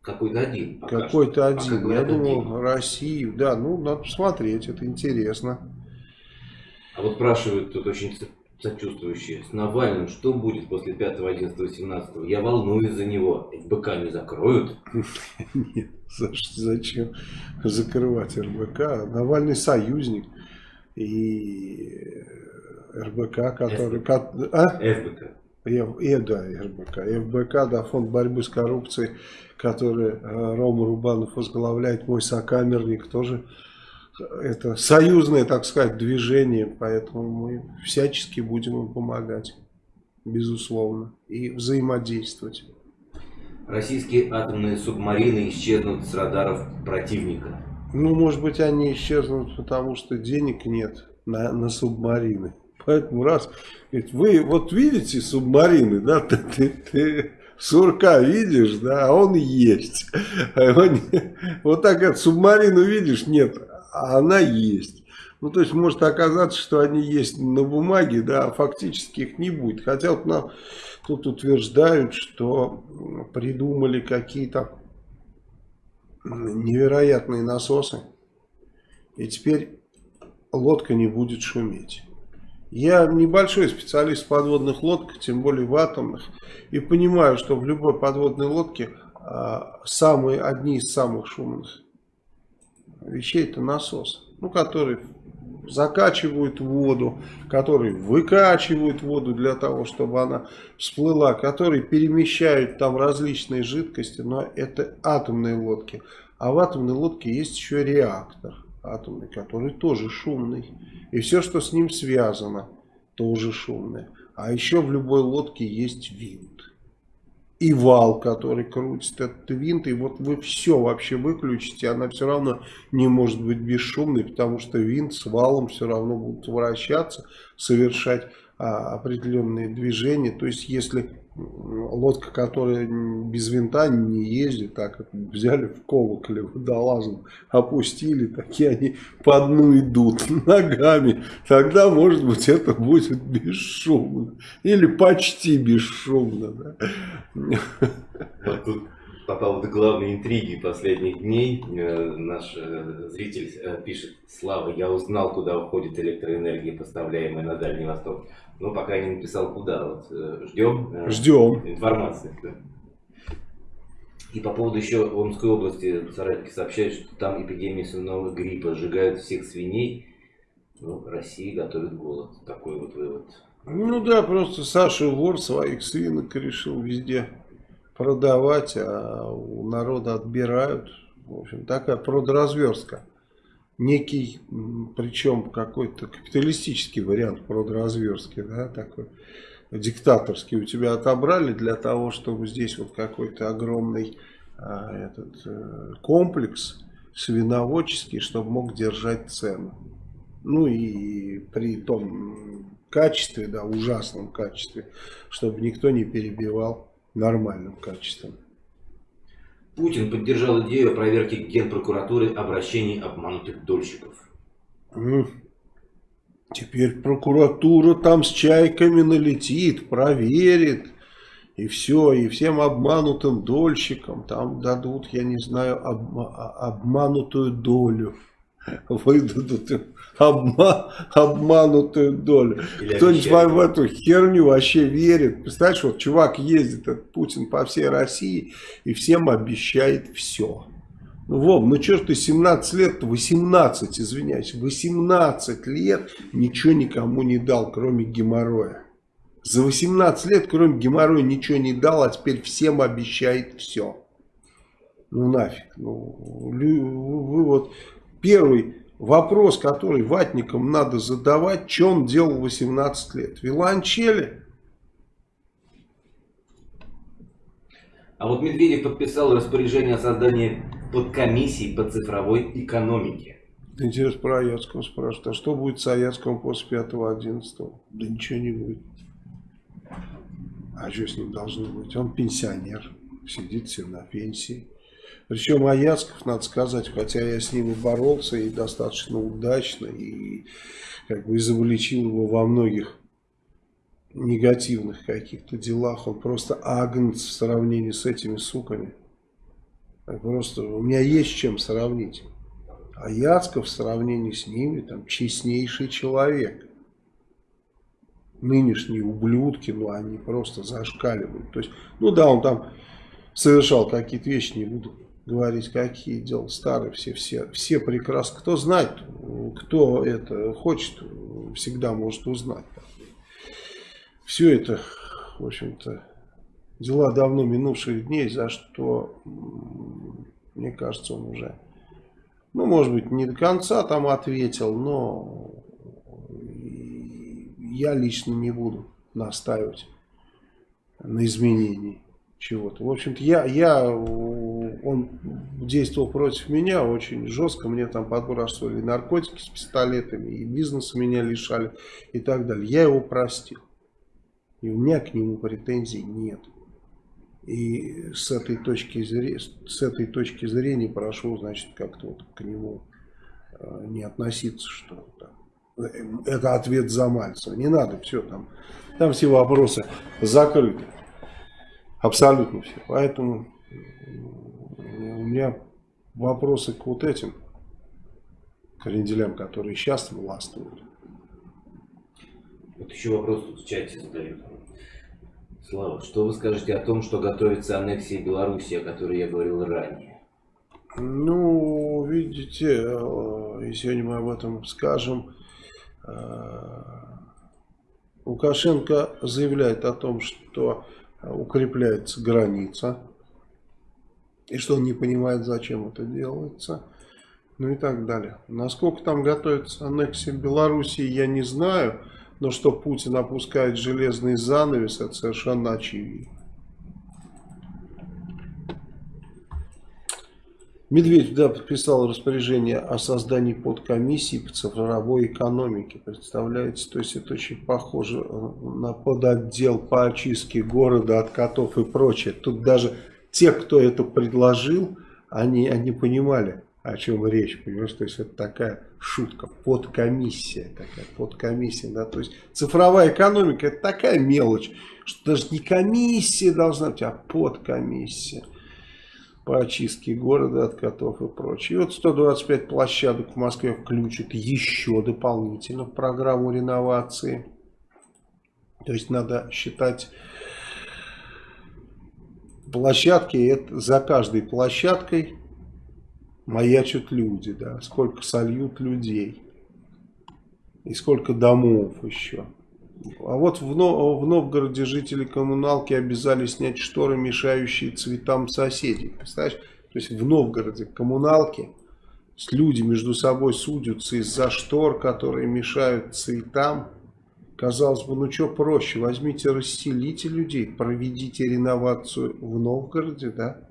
Какой-то один. Какой-то Пока один. Я говорят, думал, один. Россию. Да, ну надо посмотреть, это интересно. А вот спрашивают тут очень со- сочувствующие. С Навальным что будет после 5, 11, 17? Я волнуюсь за него. ФБК не закроют? Нет, зачем закрывать РБК? Навальный союзник. И РБК, который... ко- А? ФБК. Э, э, да, РБК. ФБК, да, фонд борьбы с коррупцией, который э, Рома Рубанов возглавляет, мой сокамерник, тоже э, это союзное, так сказать, движение, поэтому мы всячески будем им помогать, безусловно, и взаимодействовать. Российские атомные субмарины исчезнут с радаров противника. Ну, может быть, они исчезнут, потому что денег нет на, на субмарины. Поэтому раз, говорит, вы вот видите субмарины, да, ты, ты, ты сурка видишь, да, а он есть. А он Вот так вот субмарину видишь, нет, а она есть. Ну, то есть, может оказаться, что они есть на бумаге, да, а фактически их не будет. Хотя вот нам тут утверждают, что придумали какие-то невероятные насосы. И теперь лодка не будет шуметь. Я небольшой специалист в подводных лодках, тем более в атомных, и понимаю, что в любой подводной лодке а, самые, одни из самых шумных вещей это насос, ну, который закачивают воду, который выкачивают воду для того, чтобы она всплыла, который перемещают там различные жидкости, но это атомные лодки. А в атомной лодке есть еще реактор атомный, который тоже шумный. И все, что с ним связано, тоже шумное. А еще в любой лодке есть винт. И вал, который крутит этот винт. И вот вы все вообще выключите, она все равно не может быть бесшумной, потому что винт с валом все равно будут вращаться, совершать а, определенные движения. То есть, если лодка, которая без винта не ездит, так взяли в колоколе водолазом, опустили, такие они по дну идут ногами, тогда, может быть, это будет бесшумно. Или почти бесшумно. Да? По поводу главной интриги последних дней э, наш э, зритель э, пишет Слава, я узнал, куда уходит электроэнергия, поставляемая на Дальний Восток. Но пока не написал куда. Вот, ждем, Ждем. информации. И по поводу еще Омской области соратники сообщают, что там эпидемия свиного гриппа, сжигают всех свиней. Ну, Россия готовит голод. Такой вот вывод. Ну да, просто Саша вор своих свинок решил везде продавать, а у народа отбирают. В общем, такая продразверстка. Некий, причем какой-то капиталистический вариант продразверстки, да, такой диктаторский. У тебя отобрали для того, чтобы здесь вот какой-то огромный а, этот э, комплекс свиноводческий, чтобы мог держать цену. Ну и при том качестве, да, ужасном качестве, чтобы никто не перебивал нормальным качеством. Путин поддержал идею о проверке Генпрокуратуры обращений обманутых дольщиков. М. Теперь прокуратура там с чайками налетит, проверит. И все, и всем обманутым дольщикам там дадут, я не знаю, обма- обманутую долю. Выдадут им обма- обманутую долю. Кто-нибудь в эту херню вообще верит. Представляешь, вот чувак ездит, этот Путин, по всей России и всем обещает все. Ну, Вов, ну ж ты 17 лет, 18, извиняюсь, 18 лет ничего никому не дал, кроме геморроя. За 18 лет, кроме геморроя, ничего не дал, а теперь всем обещает все. Ну нафиг. Ну, вы вот первый вопрос, который ватникам надо задавать, что он делал 18 лет? Виланчели? А вот Медведев подписал распоряжение о создании подкомиссии по цифровой экономике. Интересно, про Аяцкого спрашивают. А что будет с Аяцком после 5-11? Да ничего не будет. А что с ним должно быть? Он пенсионер, сидит все на пенсии. Причем Аяцков, надо сказать, хотя я с ним и боролся, и достаточно удачно, и как бы изобличил его во многих негативных каких-то делах. Он просто агнец в сравнении с этими суками. Просто у меня есть чем сравнить. А Яцков в сравнении с ними там честнейший человек. Нынешние ублюдки, ну они просто зашкаливают. То есть, ну да, он там совершал какие-то вещи, не буду говорить, какие дела старые, все, все, все прекрасно. Кто знает, кто это хочет, всегда может узнать. Все это, в общем-то, дела давно минувших дней, за что, мне кажется, он уже, ну, может быть, не до конца там ответил, но я лично не буду настаивать на изменении чего-то. В общем-то, я, я, он действовал против меня очень жестко, мне там подбрасывали наркотики с пистолетами, и бизнеса меня лишали, и так далее. Я его простил. И у меня к нему претензий нет. И с этой точки зрения, с этой точки зрения прошу, значит, как-то вот к нему э, не относиться, что там. Это ответ за Мальцева. Не надо, все там. Там все вопросы закрыты. Абсолютно все. Поэтому у меня вопросы к вот этим кренделям, которые сейчас властвуют. Вот еще вопрос тут в чате задают. Слава, что вы скажете о том, что готовится аннексия Беларуси, о которой я говорил ранее? Ну, видите, э, и сегодня мы об этом скажем. Э, Лукашенко заявляет о том, что укрепляется граница, и что он не понимает, зачем это делается, ну и так далее. Насколько там готовится аннексия Белоруссии, я не знаю, но что Путин опускает железный занавес, это совершенно очевидно. Медведев да, подписал распоряжение о создании подкомиссии по цифровой экономике. Представляете, то есть это очень похоже э, на подотдел по очистке города от котов и прочее. Тут даже те, кто это предложил, они, они понимали, о чем речь, понимаешь, то есть это такая шутка, подкомиссия, такая подкомиссия, да, то есть цифровая экономика это такая мелочь, что даже не комиссия должна быть, а подкомиссия по очистке города от котов и прочее. И вот 125 площадок в Москве включат еще дополнительно в программу реновации. То есть надо считать площадки, это за каждой площадкой маячат люди, да, сколько сольют людей и сколько домов еще. А вот в, Но в Новгороде жители коммуналки обязали снять шторы, мешающие цветам соседей. Представляешь? То есть в Новгороде коммуналки люди между собой судятся из-за штор, которые мешают цветам. Казалось бы, ну что проще, возьмите, расселите людей, проведите реновацию в Новгороде, да?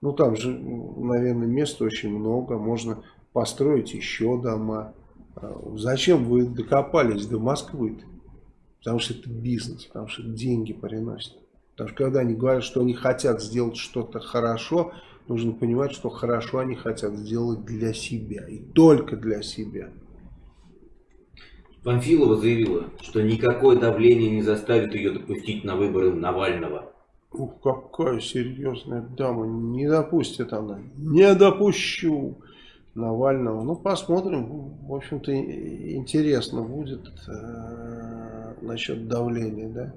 Ну там же, наверное, места очень много, можно построить еще дома. А зачем вы докопались до Москвы-то? Потому что это бизнес, потому что деньги приносят. Потому что когда они говорят, что они хотят сделать что-то хорошо, нужно понимать, что хорошо они хотят сделать для себя. И только для себя. Панфилова заявила, что никакое давление не заставит ее допустить на выборы Навального. Ух, какая серьезная дама. Не допустит она. Не допущу. Навального. Ну, посмотрим. В общем-то, интересно будет э, насчет давления, да.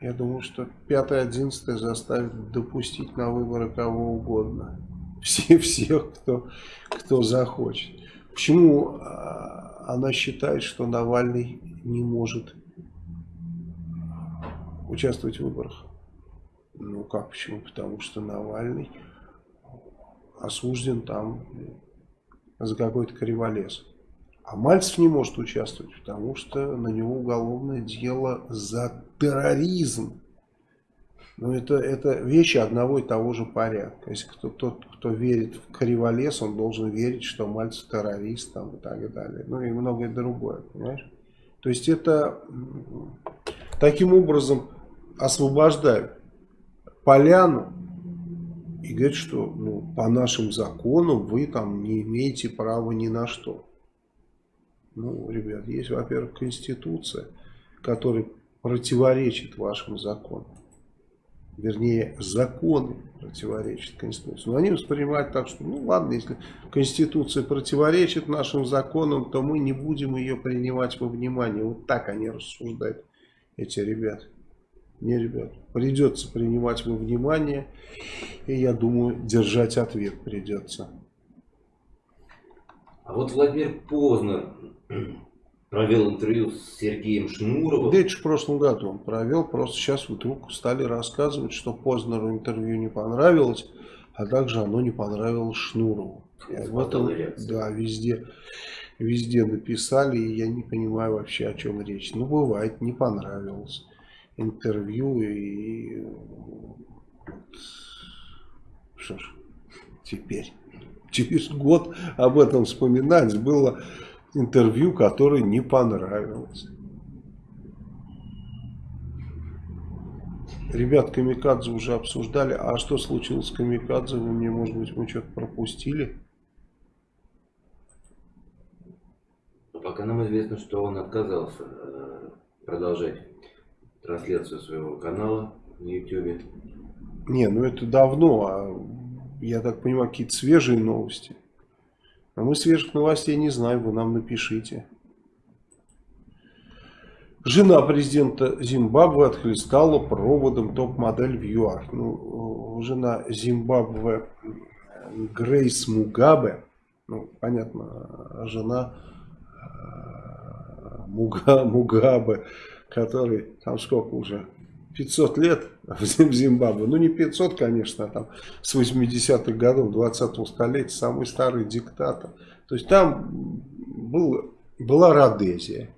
Я думаю, что 5-11 заставит допустить на выборы кого угодно. все, всех, кто, кто захочет. Почему а, она считает, что Навальный не может участвовать в выборах? Ну как, почему? Потому что Навальный осужден там за какой-то криволез. А Мальцев не может участвовать, потому что на него уголовное дело за терроризм. Но ну, это, это вещи одного и того же порядка. Если кто, тот, кто верит в криволес, он должен верить, что Мальцев террорист там, и так далее. Ну и многое другое, понимаешь? То есть это таким образом освобождают поляну и говорят, что ну, по нашим законам вы там не имеете права ни на что. Ну, ребят, есть, во-первых, Конституция, которая противоречит вашим законам. Вернее, законы противоречат Конституции. Но они воспринимают так, что, ну ладно, если Конституция противоречит нашим законам, то мы не будем ее принимать во внимание. Вот так они рассуждают, эти ребята. Не, ребят, придется принимать во внимание, и я думаю, держать ответ придется. А вот Владимир Познер провел интервью с Сергеем Шнуровым. Да это же в прошлом году он провел, просто сейчас вдруг стали рассказывать, что Познеру интервью не понравилось, а также оно не понравилось Шнурову. В этом, да, везде, везде написали, и я не понимаю вообще, о чем речь. Ну, бывает, не понравилось интервью, и что ж, теперь через год об этом вспоминать. Было интервью, которое не понравилось. Ребят, Камикадзе уже обсуждали. А что случилось с Камикадзе? Вы мне, может быть, мы что-то пропустили? Пока нам известно, что он отказался э, продолжать трансляцию своего канала на YouTube. Не, ну это давно, а я так понимаю, какие-то свежие новости. А мы свежих новостей не знаем, вы нам напишите. Жена президента Зимбабве отхлестала проводом топ-модель в ЮАР. Ну, жена Зимбабве Грейс Мугабе, ну, понятно, жена э, Муга, Мугабе, который там сколько уже, 500 лет в Зимбабве. Ну, не 500, конечно, а там с 80-х годов 20-го столетия самый старый диктатор. То есть там был, была Родезия.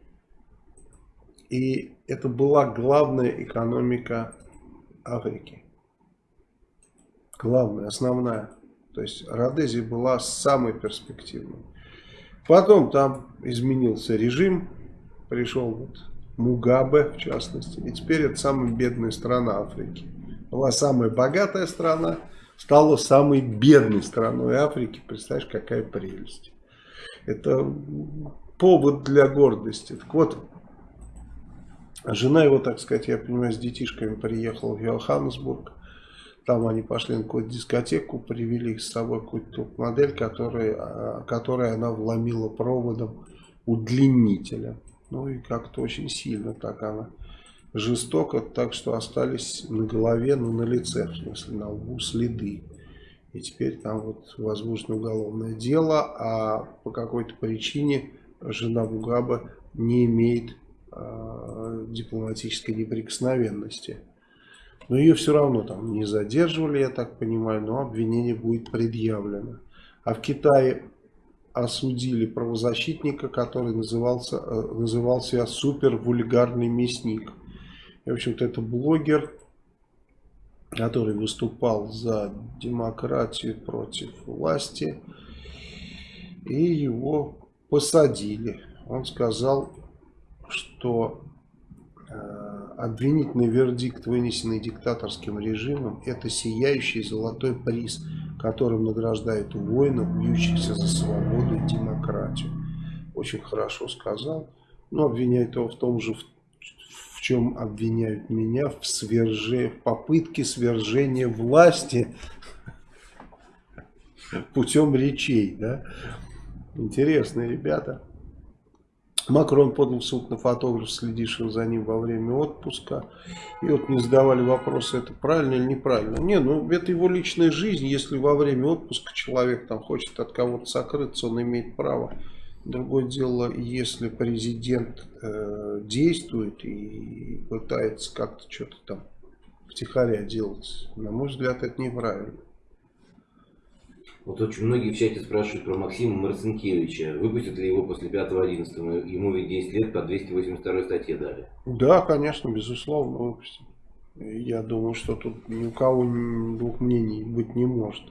И это была главная экономика Африки. Главная, основная. То есть Родезия была самой перспективной. Потом там изменился режим. Пришел вот Мугабе в частности. И теперь это самая бедная страна Африки. Была самая богатая страна, стала самой бедной страной Африки. Представляешь, какая прелесть. Это повод для гордости. Так вот, жена его, так сказать, я понимаю, с детишками приехала в Йоханнесбург. Там они пошли на какую-то дискотеку, привели с собой какую-то модель, которая, она вломила проводом удлинителя. Ну и как-то очень сильно так она жестоко, так что остались на голове, ну на лице, в смысле на лбу следы. И теперь там вот возможно уголовное дело, а по какой-то причине жена Бугаба не имеет э, дипломатической неприкосновенности. Но ее все равно там не задерживали, я так понимаю, но обвинение будет предъявлено. А в Китае осудили правозащитника, который назывался, э, называл себя супер вульгарный мясник. И, в общем-то, это блогер, который выступал за демократию против власти. И его посадили. Он сказал, что э, обвинительный вердикт, вынесенный диктаторским режимом, это сияющий золотой приз – которым награждает воинов, бьющихся за свободу и демократию. Очень хорошо сказал. Но обвиняют его в том же, в, в чем обвиняют меня, в, сверже, в попытке свержения власти путем речей. Да? Интересные ребята. Макрон подал суд на фотограф, следившего за ним во время отпуска. И вот не задавали вопросы, это правильно или неправильно. Не, ну это его личная жизнь. Если во время отпуска человек там хочет от кого-то сокрыться, он имеет право. Другое дело, если президент э, действует и пытается как-то что-то там втихаря делать, на мой взгляд, это неправильно. Вот очень многие в чате спрашивают про Максима Марцинкевича. Выпустят ли его после 5-11? Ему ведь 10 лет по 282 статье дали. Да, конечно, безусловно, выпустят. Я думаю, что тут ни у кого двух мнений быть не может.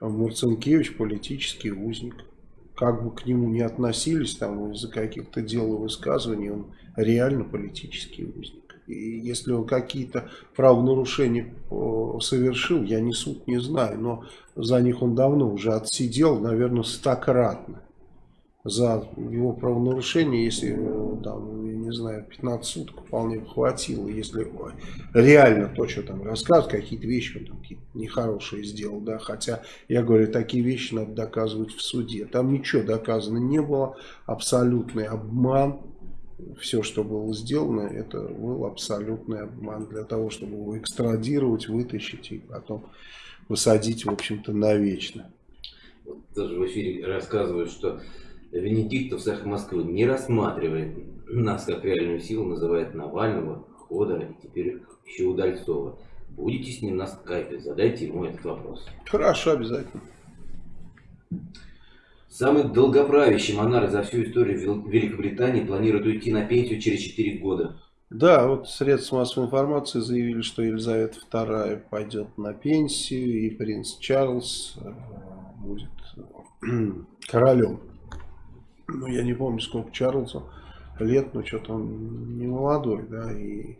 Марцинкевич политический узник. Как бы к нему не относились там из-за каких-то дел и высказываний, он реально политический узник. И если он какие-то правонарушения э, совершил, я не суд не знаю, но за них он давно уже отсидел, наверное, стократно. За его правонарушение, если, э, там, я не знаю, 15 суток вполне хватило, если реально то, что там рассказывают, какие-то вещи он там какие нехорошие сделал, да, хотя, я говорю, такие вещи надо доказывать в суде. Там ничего доказано не было, абсолютный обман, все, что было сделано, это был абсолютный обман для того, чтобы его экстрадировать, вытащить и потом высадить, в общем-то, навечно. Вот тоже в эфире рассказывают, что Венедиктов с Москвы не рассматривает нас как реальную силу, называет Навального, Ходора и теперь еще Удальцова. Будете с ним на скайпе, задайте ему этот вопрос. Хорошо, обязательно. Самый долгоправящий монарх за всю историю Великобритании планирует уйти на пенсию через 4 года. Да, вот средства массовой информации заявили, что Елизавета II пойдет на пенсию, и принц Чарльз э, будет королем. Ну, я не помню, сколько Чарльзу лет, но что-то он не молодой, да, и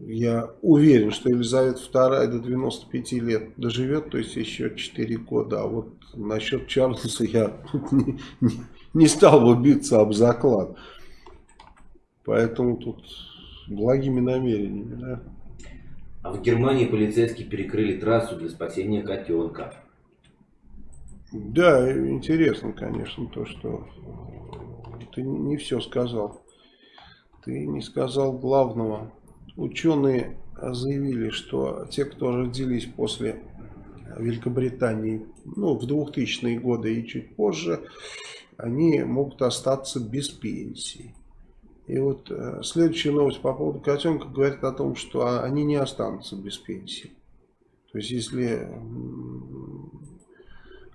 я уверен, что Елизавета II до 95 лет доживет, то есть еще 4 года. А вот насчет Чарльза я не, не, не стал бы биться об заклад. Поэтому тут благими намерениями. Да? А в Германии полицейские перекрыли трассу для спасения котенка. Да, интересно, конечно, то, что ты не все сказал. Ты не сказал главного. Ученые заявили, что те, кто родились после Великобритании, ну, в 2000-е годы и чуть позже, они могут остаться без пенсии. И вот э, следующая новость по поводу котенка говорит о том, что они не останутся без пенсии. То есть, если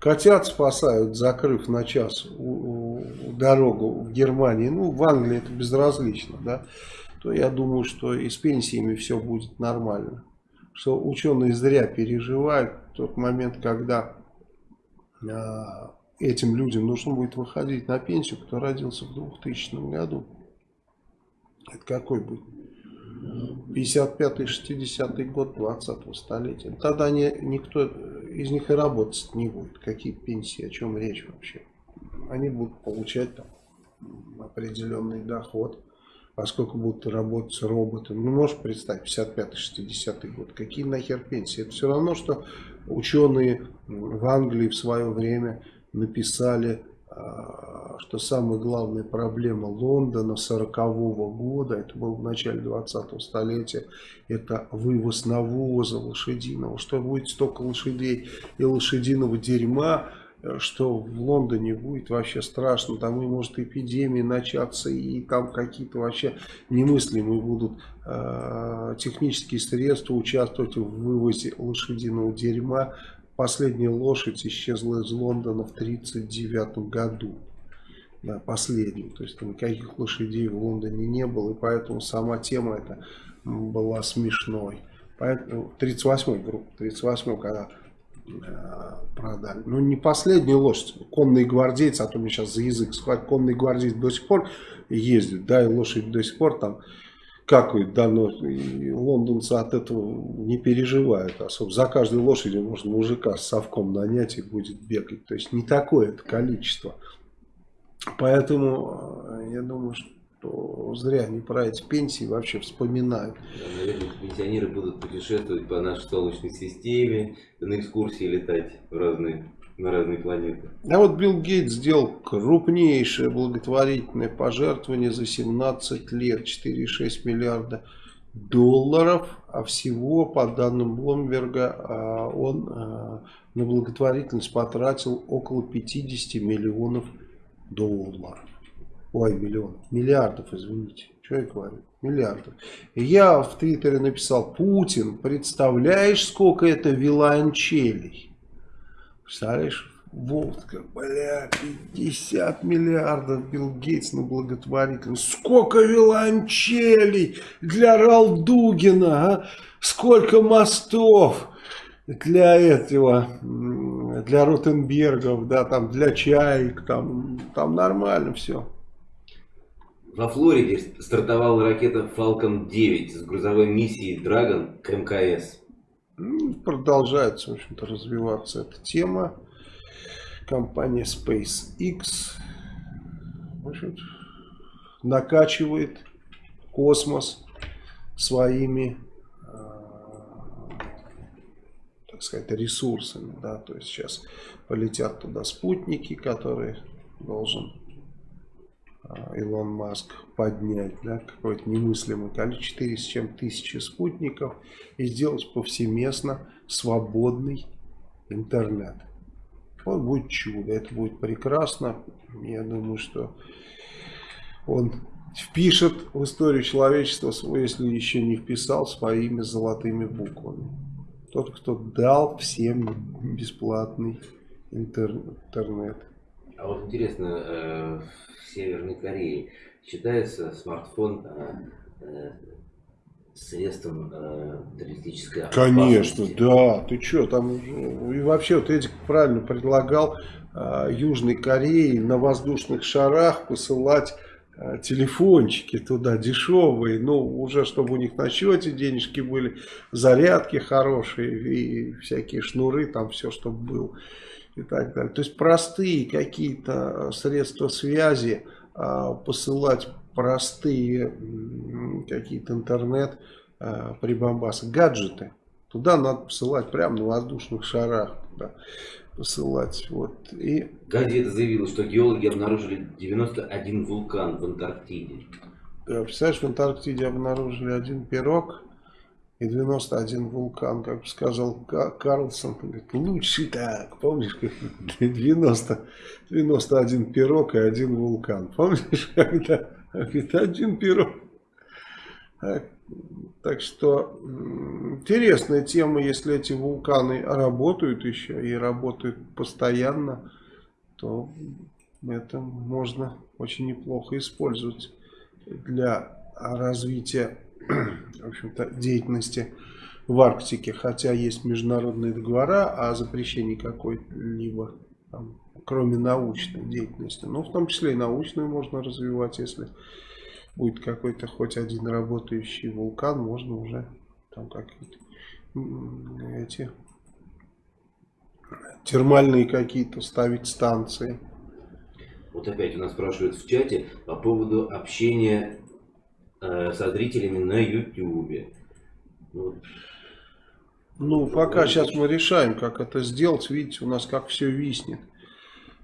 котят спасают, закрыв на час у, у, дорогу в Германии, ну, в Англии это безразлично, да, то я думаю, что и с пенсиями все будет нормально. Что ученые зря переживают тот момент, когда э, этим людям нужно будет выходить на пенсию, кто родился в 2000 году. Это какой будет? 55-60 год 20-го столетия. Тогда не, никто из них и работать не будет. Какие пенсии, о чем речь вообще? Они будут получать там определенный доход поскольку будут работать роботы. Ну, можешь представить, 55-60 год. Какие нахер пенсии? Это все равно, что ученые в Англии в свое время написали, а, что самая главная проблема Лондона 40 -го года, это было в начале 20-го столетия, это вывоз навоза лошадиного. Что будет столько лошадей и лошадиного дерьма, что в Лондоне будет вообще страшно, там и может эпидемия начаться, и там какие-то вообще немыслимые будут э, технические средства участвовать в вывозе лошадиного дерьма. Последняя лошадь исчезла из Лондона в 1939 году. Да, последний. То есть никаких лошадей в Лондоне не было, и поэтому сама тема эта была смешной. Поэтому 38-й группа, 38 когда продали. Ну, не последняя лошадь. Конный гвардейцы, а то мне сейчас за язык схватит, конный гвардейц до сих пор ездит, да, и лошадь до сих пор там какают, да, но лондонцы от этого не переживают особо. За каждой лошадью можно мужика с совком нанять и будет бегать. То есть не такое это количество. Поэтому э, я думаю, что что зря они про эти пенсии вообще вспоминают. Да, наверное, пенсионеры будут путешествовать по нашей Солнечной системе, на экскурсии летать в разные на разные планеты. А вот Билл Гейтс сделал крупнейшее благотворительное пожертвование за 17 лет, 4,6 миллиарда долларов, а всего, по данным Блумберга, а, он а, на благотворительность потратил около 50 миллионов долларов. Ой, миллионов, миллиардов, извините. Что я говорю? Миллиардов. Я в Твиттере написал, Путин, представляешь, сколько это виланчелей? Представляешь? Водка, бля, 50 миллиардов Билл Гейтс на благотворительность. Сколько виланчелей для Ралдугина, а? Сколько мостов для этого, для Ротенбергов, да, там, для чаек, там, там нормально все. Во Флориде стартовала ракета Falcon 9 с грузовой миссией Dragon к МКС. Продолжается, в общем-то, развиваться эта тема. Компания SpaceX в общем накачивает космос своими так сказать, ресурсами, да, то есть сейчас полетят туда спутники, которые должен Илон Маск поднять, да, какое-то немыслимое количество, 4 с чем тысячи спутников и сделать повсеместно свободный интернет. Вот будет чудо, это будет прекрасно. Я думаю, что он впишет в историю человечества, если еще не вписал своими золотыми буквами. Тот, кто дал всем бесплатный интернет. А вот интересно, э, в Северной Корее считается смартфон э, э, средством террористической Конечно, да. Ты что, там и вообще вот Эдик правильно предлагал Южной Корее на воздушных шарах посылать телефончики туда дешевые, ну уже чтобы у них на счете денежки были, зарядки хорошие и всякие шнуры, там все чтобы было и так далее. То есть простые какие-то средства связи, а, посылать простые какие-то интернет а, прибамбасы, гаджеты. Туда надо посылать прямо на воздушных шарах. Туда посылать. Вот. И... Газета заявила, что геологи обнаружили 91 вулкан в Антарктиде. Да, представляешь, в Антарктиде обнаружили один пирог, и 91 вулкан, как сказал Карлсон, говорит, лучше так, помнишь, как 90, 91 пирог и один вулкан, помнишь, когда, говорит, один пирог. Так что интересная тема, если эти вулканы работают еще и работают постоянно, то это можно очень неплохо использовать для развития в общем-то, деятельности в Арктике, хотя есть международные договора о запрещении какой-либо, кроме научной деятельности. Но в том числе и научную можно развивать, если будет какой-то хоть один работающий вулкан, можно уже там какие-то эти термальные какие-то ставить станции. Вот опять у нас спрашивают в чате по поводу общения Э, со зрителями на YouTube. Вот. Ну, пока сейчас мы решаем, как это сделать. Видите, у нас как все виснет.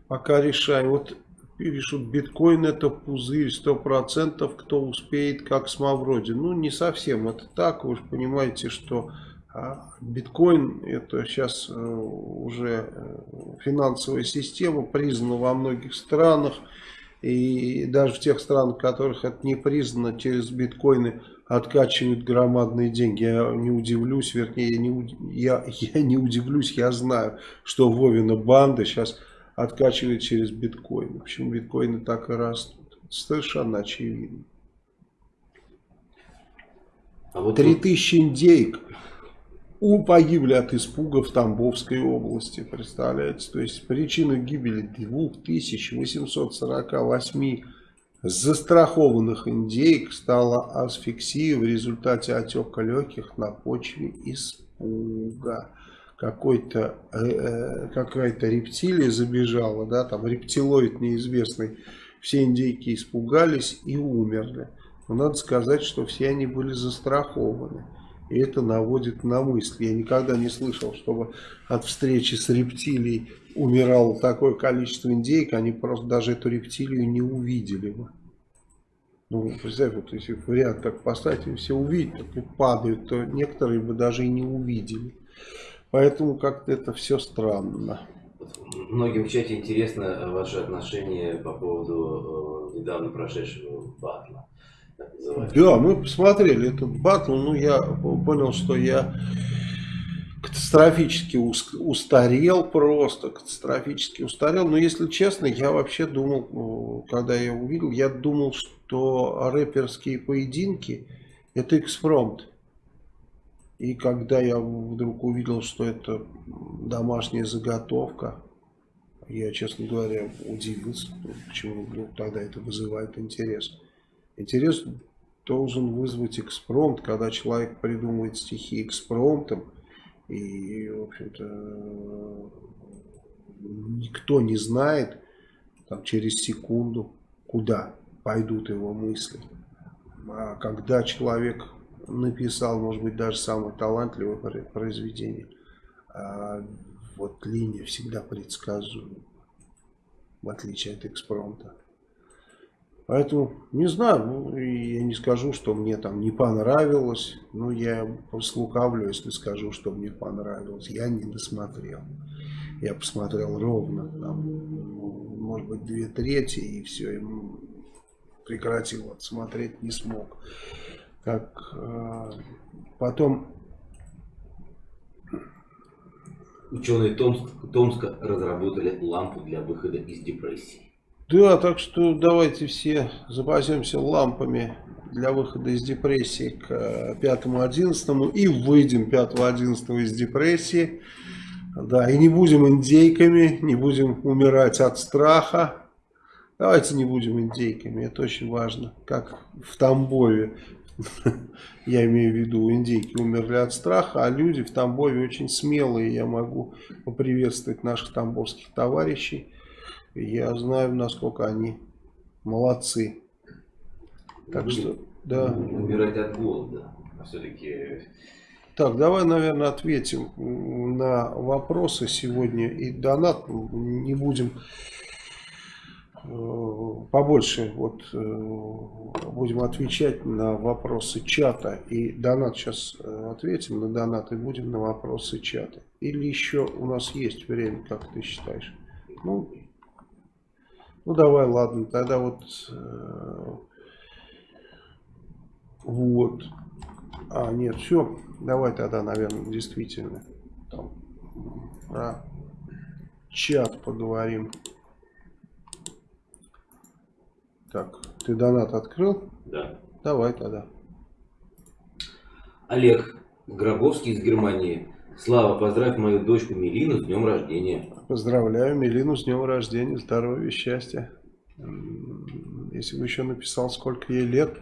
Пока решаем. Вот пишут, биткоин это пузырь, сто процентов, кто успеет, как с Мавроди. Ну, не совсем это так. Вы же понимаете, что а, биткоин это сейчас э, уже э, финансовая система, признана во многих странах. И даже в тех странах, в которых это не признано, через биткоины откачивают громадные деньги. Я не удивлюсь, вернее, я не, я, я не удивлюсь, я знаю, что Вовина банда сейчас откачивает через биткоины. Почему биткоины так и растут? Совершенно очевидно. А вот 3000 индейк погибли от испуга в Тамбовской области, представляете? То есть причиной гибели 2848 застрахованных индейк стала асфиксия в результате отека легких на почве испуга. Какой-то э, э какая-то рептилия забежала, да, там рептилоид неизвестный. Все индейки испугались и умерли. Но надо сказать, что все они были застрахованы. И это наводит на мысль. Я никогда не слышал, чтобы от встречи с рептилией умирало такое количество индейок, они просто даже эту рептилию не увидели бы. Ну, представь, вот если в ряд так поставить, и все увидят, и падают, то некоторые бы даже и не увидели. Поэтому как-то это все странно. Многим в чате интересно ваше отношение по поводу э, недавно прошедшего батла. Да, мы посмотрели этот батл, ну я понял, что я катастрофически устарел просто, катастрофически устарел. Но если честно, я вообще думал, когда я увидел, я думал, что рэперские поединки это экспромт. И когда я вдруг увидел, что это домашняя заготовка, я, честно говоря, удивился, почему тогда это вызывает интерес. Интерес должен вызвать экспромт, когда человек придумывает стихи экспромтом, и, в общем-то, никто не знает там, через секунду, куда пойдут его мысли. А когда человек написал, может быть, даже самое талантливое произведение, а вот линия всегда предсказуема, в отличие от экспромта. Поэтому, не знаю, ну, я не скажу, что мне там не понравилось. Ну, я слукавлю, если скажу, что мне понравилось. Я не досмотрел. Я посмотрел ровно, там, может быть, две трети, и все, и прекратил смотреть не смог. Как э, потом... Ученые Томск, Томска разработали лампу для выхода из депрессии. Да, так что давайте все запасемся лампами для выхода из депрессии к 5-11 и выйдем 5-11 из депрессии. Да, и не будем индейками, не будем умирать от страха. Давайте не будем индейками, это очень важно. Как в Тамбове, я имею в виду, индейки умерли от страха, а люди в Тамбове очень смелые. Я могу поприветствовать наших тамбовских товарищей я знаю, насколько они молодцы. Так что, да. Умирать от голода. А все-таки... Так, давай, наверное, ответим на вопросы сегодня. И донат не будем э, побольше вот э, будем отвечать на вопросы чата и донат сейчас э, ответим на донат и будем на вопросы чата или еще у нас есть время как ты считаешь ну ну давай, ладно, тогда вот... Э, вот. А, нет, все. Давай тогда, наверное, действительно там, про чат поговорим. Так, ты донат открыл? Да. Давай тогда. Олег Гробовский из Германии. Слава, поздравь мою дочку Милину с днем рождения. Поздравляю Милину с днем рождения, здоровья, счастья. Если бы еще написал, сколько ей лет,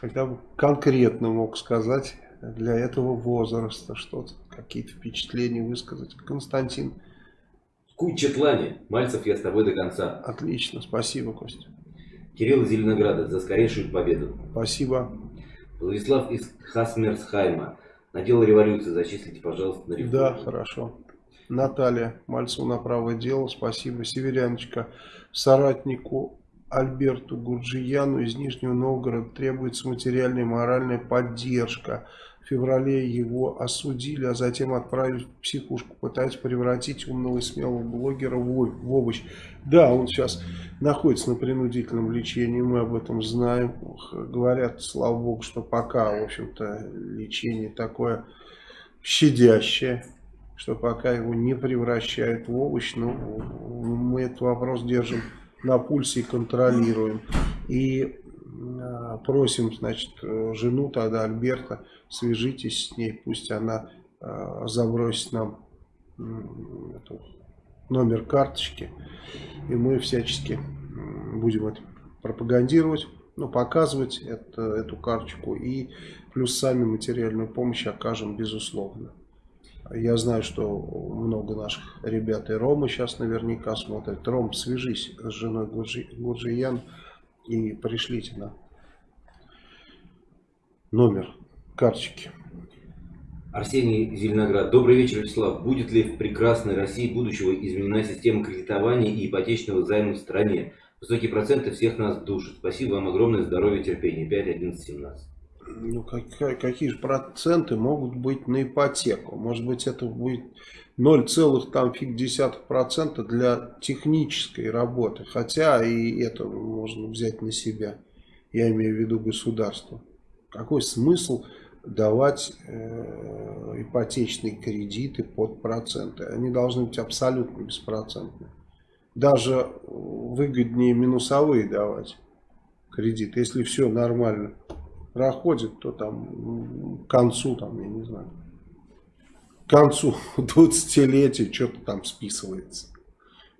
тогда бы конкретно мог сказать для этого возраста что-то, какие-то впечатления высказать. Константин. Кучетлане. Мальцев, я с тобой до конца. Отлично, спасибо, Костя. Кирилл из Зеленограда за скорейшую победу. Спасибо. Владислав из Хасмерсхайма. Надел революцию, зачислите, пожалуйста, на реформу. Да, хорошо. Наталья Мальцева на правое дело, спасибо. Северяночка, соратнику Альберту Гурджияну из Нижнего Новгорода требуется материальная и моральная поддержка. В феврале его осудили, а затем отправили в психушку. Пытаются превратить умного и смелого блогера в овощ. Да, он сейчас находится на принудительном лечении, мы об этом знаем. Говорят, слава богу, что пока, в общем-то, лечение такое щадящее что пока его не превращают в овощ, ну, мы этот вопрос держим на пульсе и контролируем. И э, просим, значит, жену тогда Альберта, свяжитесь с ней, пусть она э, забросит нам эту, номер карточки, и мы всячески будем это пропагандировать, ну, показывать это, эту карточку и плюс сами материальную помощь окажем безусловно. Я знаю, что много наших ребят и Рома сейчас наверняка смотрят. Ром, свяжись с женой Гурджи, и пришлите на номер карточки. Арсений Зеленоград. Добрый вечер, Вячеслав. Будет ли в прекрасной России будущего изменена система кредитования и ипотечного займа в стране? Высокие проценты всех нас душат. Спасибо вам огромное здоровья терпения. 5, 11, 17. Ну, как, какие же проценты могут быть на ипотеку? Может быть, это будет 0,10% для технической работы. Хотя и это можно взять на себя. Я имею в виду государство. Какой смысл давать э, ипотечные кредиты под проценты. Они должны быть абсолютно беспроцентные. Даже выгоднее минусовые давать кредиты. Если все нормально проходит, то там к концу, там, я не знаю, к концу 20-летия что-то там списывается.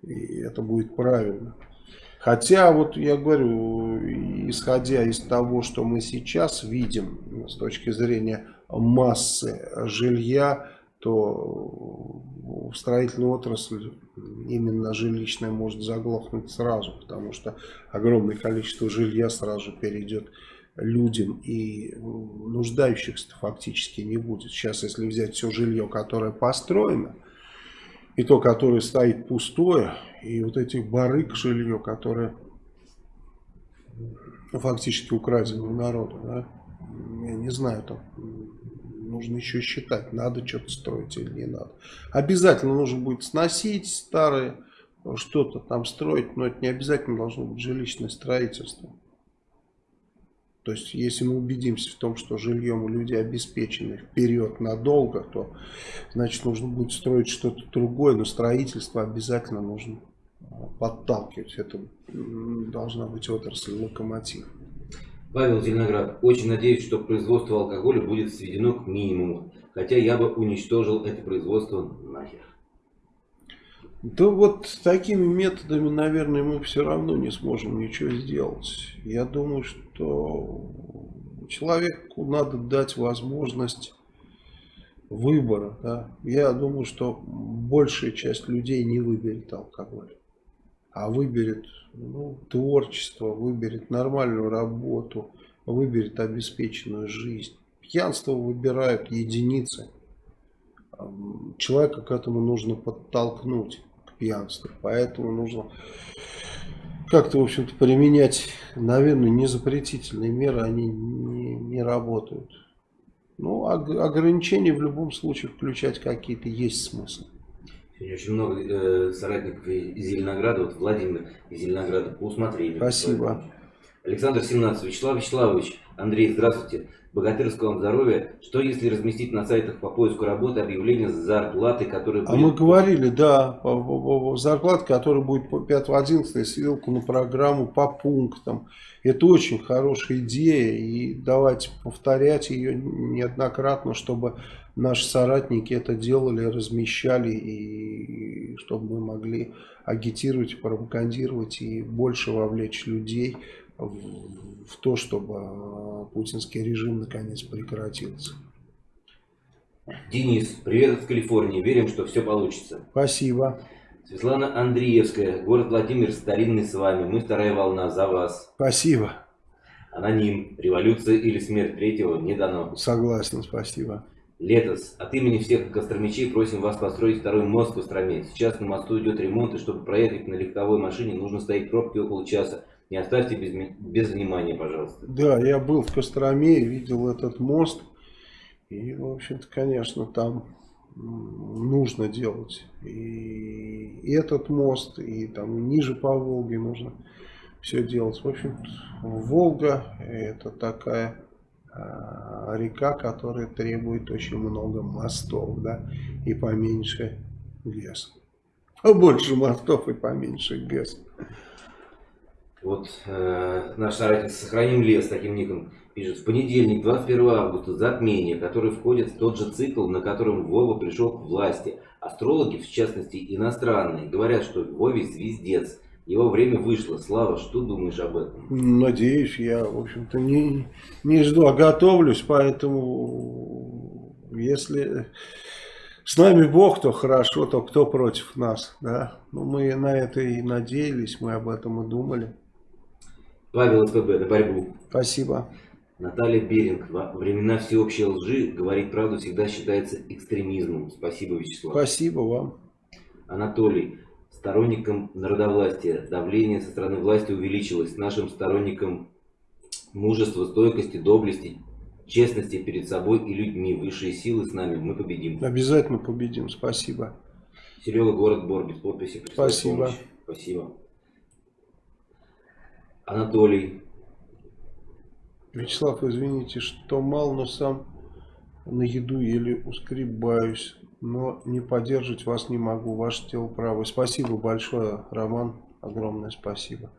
И это будет правильно. Хотя, вот я говорю, исходя из того, что мы сейчас видим с точки зрения массы жилья, то в строительной отрасли именно жилищная может заглохнуть сразу, потому что огромное количество жилья сразу перейдет людям и нуждающихся фактически не будет. Сейчас, если взять все жилье, которое построено, и то, которое стоит пустое, и вот эти барык жилье, которое фактически украдено у народа, да, я не знаю, там нужно еще считать, надо что-то строить или не надо. Обязательно нужно будет сносить старые, что-то там строить, но это не обязательно должно быть жилищное строительство. То есть, если мы убедимся в том, что жильем у людей обеспечены вперед надолго, то, значит, нужно будет строить что-то другое, но строительство обязательно нужно а, подталкивать. Это должна быть отрасль локомотив. Павел Зеленоград. Очень надеюсь, что производство алкоголя будет сведено к минимуму. Хотя я бы уничтожил это производство нахер. Да вот такими методами, наверное, мы все равно не сможем ничего сделать. Я думаю, что человеку надо дать возможность выбора. Да? Я думаю, что большая часть людей не выберет алкоголь, а выберет ну, творчество, выберет нормальную работу, выберет обеспеченную жизнь. Пьянство выбирают единицы. Человека к этому нужно подтолкнуть пьянства. Поэтому нужно как-то, в общем-то, применять, наверное, незапретительные меры, они не, не работают. Ну, ограничения в любом случае включать какие-то есть смысл. Сегодня очень много э, соратников из Зеленограда, вот Владимир из Зеленограда, по усмотрению. Спасибо. Александр 17. Вячеслав Вячеславович, Андрей, здравствуйте. Богатырского вам здоровья. Что если разместить на сайтах по поиску работы объявление с зарплаты, которые... А мы говорили, да, зарплата, которая будет по 5-11, ссылку на программу по пунктам. Это очень хорошая идея, и давайте повторять ее неоднократно, чтобы наши соратники это делали, размещали, и чтобы мы могли агитировать, пропагандировать и больше вовлечь людей в то, чтобы а, путинский режим наконец прекратился. Денис, привет из Калифорнии. Верим, что все получится. Спасибо. Светлана Андреевская, город Владимир, старинный с вами. Мы вторая волна за вас. Спасибо. Аноним. Революция или смерть третьего не дано. Согласен, спасибо. Летос, от имени всех костромичей просим вас построить второй мост в Костроме. Сейчас на мосту идет ремонт, и чтобы проехать на легковой машине, нужно стоять в пробке около часа. Не оставьте без, без внимания, пожалуйста. Да, я был в Костроме, видел этот мост. И, в общем-то, конечно, там нужно делать и этот мост, и там ниже по Волге нужно все делать. В общем, Волга это такая а, река, которая требует очень много мостов, да, и поменьше ГЭС. Побольше мостов и поменьше ГЭС. Вот э, наш соратник «Сохраним лес» таким ником пишет. В понедельник, 21 августа, затмение, которое входит в тот же цикл, на котором Вова пришел к власти. Астрологи, в частности иностранные, говорят, что Вове звездец. Его время вышло. Слава, что думаешь об этом? Надеюсь, я, в общем-то, не, не жду, а готовлюсь, поэтому если с нами Бог, то хорошо, то кто против нас, да? Ну, мы на это и надеялись, мы об этом и думали. Павел СПБ, на борьбу. Спасибо. Наталья Беринг. Во времена всеобщей лжи говорить правду всегда считается экстремизмом. Спасибо, Вячеслав. Спасибо вам. Анатолий. Сторонникам народовластия. Давление со стороны власти увеличилось. Нашим сторонникам мужества, стойкости, доблести, честности перед собой и людьми. Высшие силы с нами. Мы победим. Обязательно победим. Спасибо. Серега, город Бор, без подписи. Спасибо. помощь. Спасибо. Анатолий. Вячеслав, извините, что мал, но сам на еду еле ускребаюсь. Но не поддерживать вас не могу. Ваше тело правое. Спасибо большое, Роман. Огромное спасибо.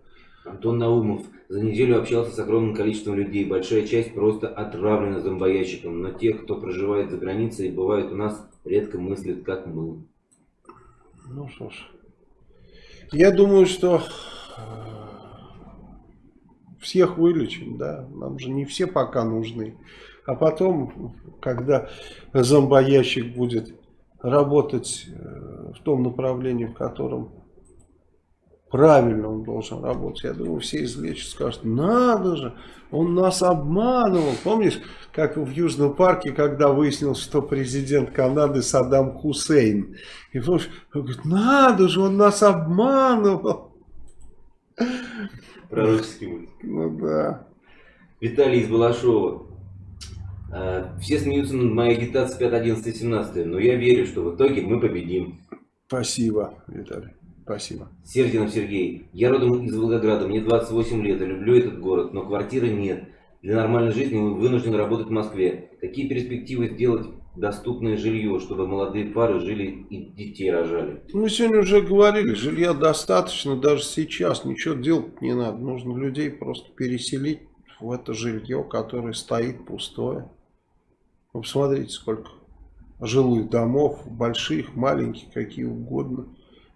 Антон Наумов. За неделю общался с огромным количеством людей. Большая часть просто отравлена зомбоящиком. Но те, кто проживает за границей и бывает у нас, редко мыслят, как мы. Ну что ж. Я думаю, что э, всех вылечим, да. Нам же не все пока нужны. А потом, когда зомбоящик будет работать э, в том направлении, в котором правильно он должен работать, я думаю, все излечат, скажут, надо же, он нас обманывал. Помнишь, как в Южном парке, когда выяснилось, что президент Канады Саддам Хусейн. И помнишь, он говорит, надо же, он нас обманывал. Пророческий мультик. Ну да. Виталий из Балашова. Э, Все смеются над моей агитацией 5, 11, 17, но я верю, что в итоге мы победим. Спасибо, Виталий. Спасибо. Сердинов Сергей. Я родом из Волгограда, мне 28 лет, и люблю этот город, но квартиры нет. Для нормальной жизни вынужден работать в Москве. Какие перспективы сделать доступное жилье, чтобы молодые пары жили и детей рожали? Мы сегодня уже говорили, жилья достаточно даже сейчас, ничего делать не надо. Нужно людей просто переселить в это жилье, которое стоит пустое. Вы посмотрите, сколько жилых домов, больших, маленьких, какие угодно,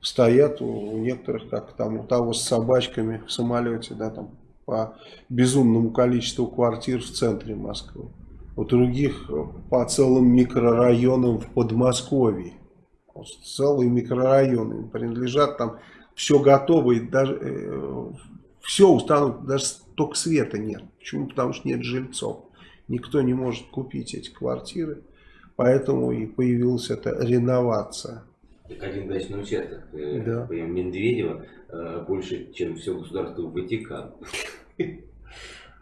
стоят у, у некоторых, как там у того с собачками в самолете, да, там по безумному количеству квартир в центре Москвы. У других по целым микрорайонам в Подмосковье. Целые микрорайоны им принадлежат, там все готово, и даже э, все установлено, даже только света нет. Почему? Потому что нет жильцов. Никто не может купить эти квартиры, поэтому и появилась эта реновация. Так один дачный участок, э, Да. по Медведева, э, больше, чем все государство Ватикан.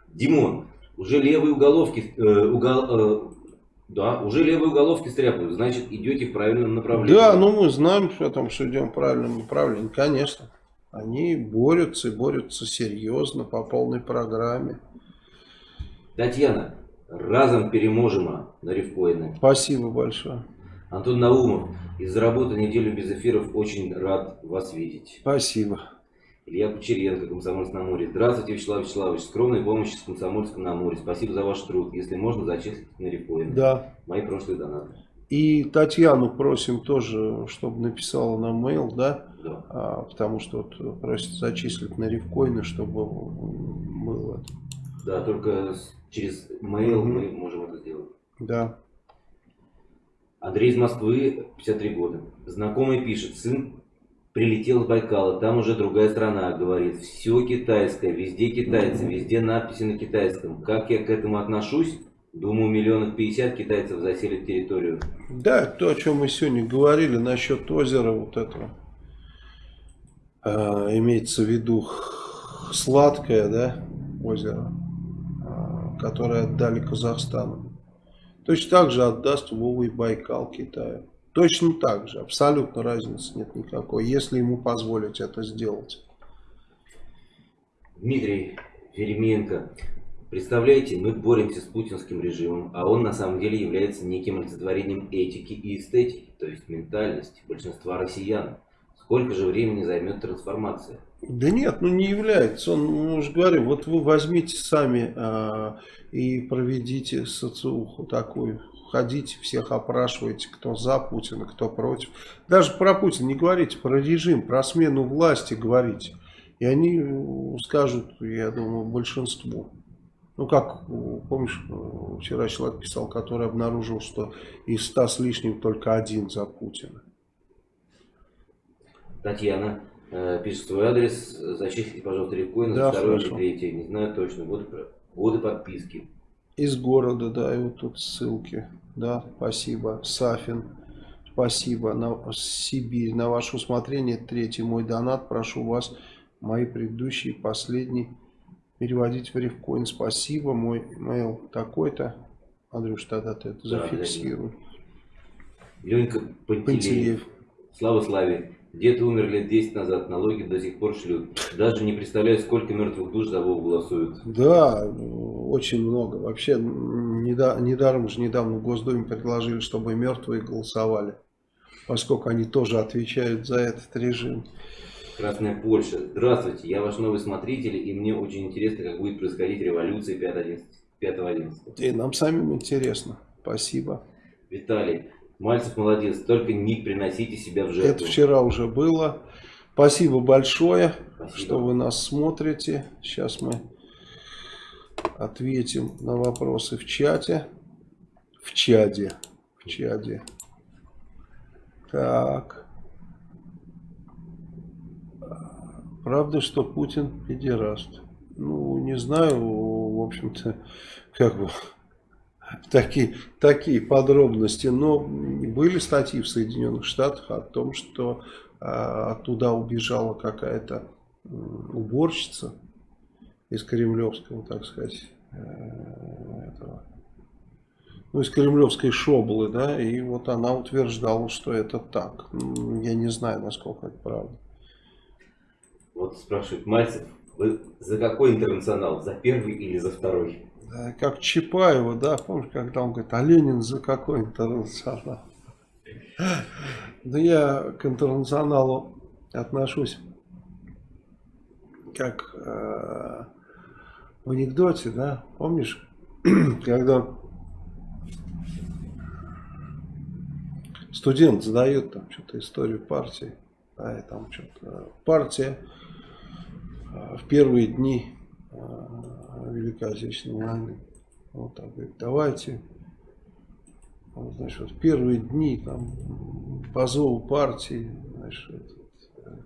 Димон, уже левые уголовки, э, угол- э, да, уже левые уголовки стряпают, значит идете в правильном направлении. Да, ну мы знаем, что там, что идем в правильном направлении, конечно. Они борются и борются серьезно, по полной программе. Татьяна, разом переможемо на рифкоины. Спасибо большое. Антон Наумов, из-за работы неделю без эфиров очень рад вас видеть. Спасибо. Илья Кучеренко, Комсомольск на море. Здравствуйте, Вячеслав Вячеславович. Скромной помощи с Комсомольском на море. Спасибо за ваш труд. Если можно, зачислите на рифкоины. Да. Мои прошлые донаты. И Татьяну просим тоже, чтобы написала нам mail, да, Да. А, потому что вот просит зачислить на рифкоины, чтобы было. Да, только через mail Мгм. мы можем это сделать. Да. Андрей из Москвы, 53 года. Знакомый пишет, сын прилетел с Байкала, там уже другая страна, говорит, все китайское, везде китайцы, везде надписи на китайском. Как я к этому отношусь? Думаю, миллионов пятьдесят китайцев заселят территорию. Да, то, о чем мы сегодня говорили насчет озера вот этого. А, имеется в виду сладкое, да, озеро, а, которое отдали Казахстану. Точно так же отдаст Вова Байкал Китаю. Точно так же, абсолютно разницы нет никакой, если ему позволить это сделать. Дмитрий Еременко. Представляете, мы боремся с путинским режимом, а он на самом деле является неким олицетворением этики и эстетики, то есть ментальности большинства россиян. Сколько же времени займет трансформация? Да нет, ну не является. Он, мы уже говорим, вот вы возьмите сами а, и проведите социуху такую. Ходите, всех опрашивайте, кто за Путина, кто против. Даже про Путина не говорите, про режим, про смену власти говорите. И они э, скажут, я думаю, большинству. Ну как, э, помнишь, э, вчера человек писал, который обнаружил, что из ста с лишним только один за Путина. Татьяна э, пишет свой адрес. Зачислите, пожалуйста, рифкоин Да, за второе или третье. Не знаю точно. Годы, годы подписки. Из города, да, и вот тут ссылки. Да, спасибо. Сафин. Спасибо. На Сибирь. На ваше усмотрение. Третий мой донат. Прошу вас, мои предыдущие, последний, переводить в рифкоин. Спасибо. Мой mail такой-то. Андрюш, тогда ты это Да, зафиксируй. Ленька Пантелеев. Пантелеев. Слава Славе. Дед умер лет 10 назад, налоги до сих пор шлют. Даже не представляю, сколько мертвых душ за Вову голосуют. Да, очень много. Вообще, неда- недаром же недавно в Госдуме предложили, чтобы мертвые голосовали. Поскольку они тоже отвечают за этот режим. Красная Польша. Здравствуйте, я ваш новый смотритель, и мне очень интересно, как будет происходить революция 5.11. И нам самим интересно. Спасибо. Виталий. Мальцев молодец, только не приносите себя в жертву. Это вчера уже было. Спасибо большое, Спасибо. что вы нас смотрите. Сейчас мы ответим на вопросы в чате. В чаде. В чаде. Так. Правда, что Путин педераст? Ну, не знаю, в общем-то, как бы такие, такие подробности, но были статьи в Соединенных Штатах о том, что э, оттуда убежала какая-то уборщица из Кремлевского, так сказать, э, этого, ну, из Кремлевской шоблы, да, и вот она утверждала, что это так. Я не знаю, насколько это правда. Вот спрашивает Мальцев, вы за какой интернационал? За первый или за второй? Да, как Чапаева, да, помнишь, когда он говорит, а Ленин за какой интернационал? Да я к интернационалу отношусь как э, в анекдоте, да, помнишь, когда студент задает там что-то историю партии, да, и там что-то партия э, в первые дни э, Великой Отечественной войны. Вот так говорит, давайте, вот, значит, вот первые дни там по зову партии, значит, этот, э,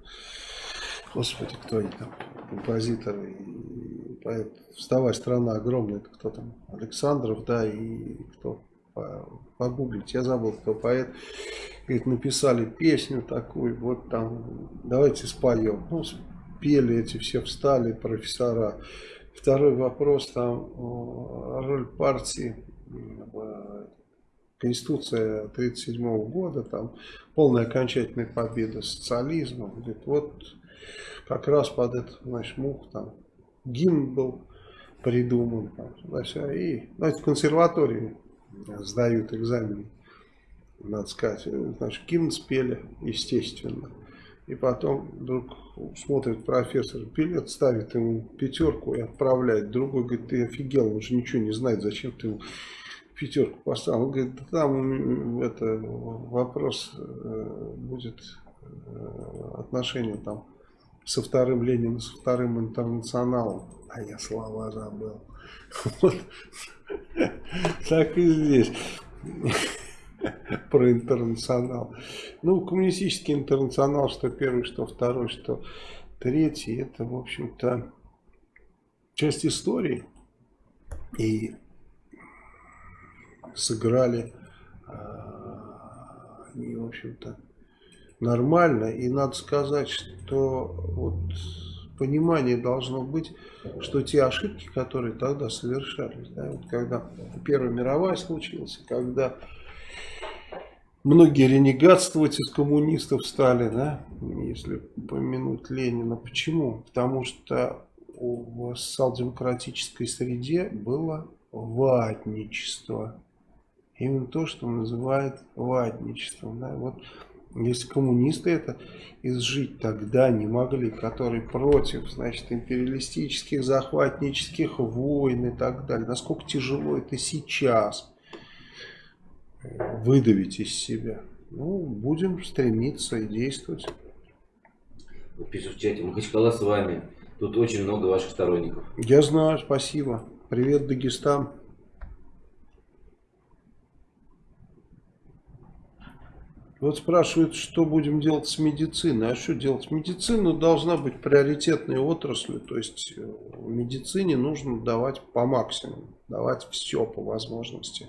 господи, кто они там, композиторы и поэт, вставай, страна огромная, это кто там, Александров, да, и кто, по- погуглить, я забыл, кто поэт, говорит, написали песню такую, вот там, давайте споем, ну, спели эти все, встали профессора, Второй вопрос, там о, роль партии, в Конституция 1937 года, там полная окончательная победа социализма. Говорит, вот как раз под этот, значит, мух там гимн был придуман. Там, туда-сюда. и, знаете, в консерватории сдают экзамены, надо сказать. Значит, гимн спели, естественно. И потом вдруг смотрит профессор, билет ставит ему пятерку и отправляет. Другой говорит, ты офигел, он же ничего не знает, зачем ты ему пятерку поставил. Он говорит, там это, вопрос э, будет э, отношения там со вторым Лениным, со вторым интернационалом. А я слова забыл. Вот. Так и здесь про интернационал. Ну, коммунистический интернационал, что первый, что второй, что третий, это, в общем-то, часть истории. И сыграли а, они, в общем-то, нормально. И надо сказать, что вот понимание должно быть, что те ошибки, которые тогда совершались, да, вот когда Первая мировая случилась, когда многие ренегатствовать из коммунистов стали, да, если помянуть Ленина. Почему? Потому что в социал-демократической среде было ватничество. Именно то, что называют ватничеством. Да? Вот если коммунисты это изжить тогда не могли, которые против, значит, империалистических, захватнических войн и так далее, насколько тяжело это сейчас выдавить из себя. Ну, будем стремиться и действовать. Пишут в чате, Махачкала с вами. Тут очень много ваших сторонников. Я знаю, спасибо. Привет, Дагестан. Вот спрашивают, что будем делать с медициной. А что делать? Медицина должна быть приоритетной отраслью. То есть э, в медицине нужно давать по максимуму. давать все по возможности.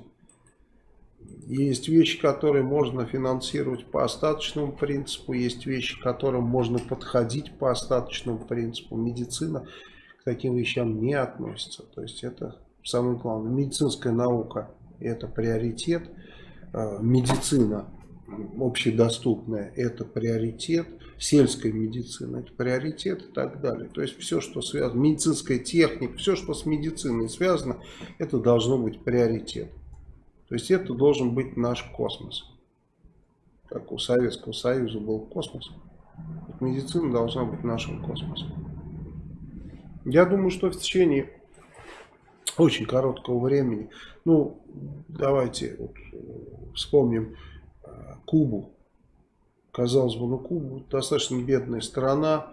Есть вещи, которые можно финансировать по остаточному принципу, есть вещи, к которым можно подходить по остаточному принципу. Медицина к таким вещам не относится. То есть это самое главное. Медицинская наука это приоритет. А, медицина общедоступная это приоритет. Сельская медицина это приоритет и так далее. То есть все, что связано, медицинская техника, все, что с медициной связано, это должно быть приоритет. То есть это должен быть наш космос. Как у Советского Союза был космос. Медицина должна быть нашим космосом. Я думаю, что в течение очень короткого времени, ну, давайте вот, вспомним э, Кубу. Казалось бы, ну, Куба достаточно бедная страна,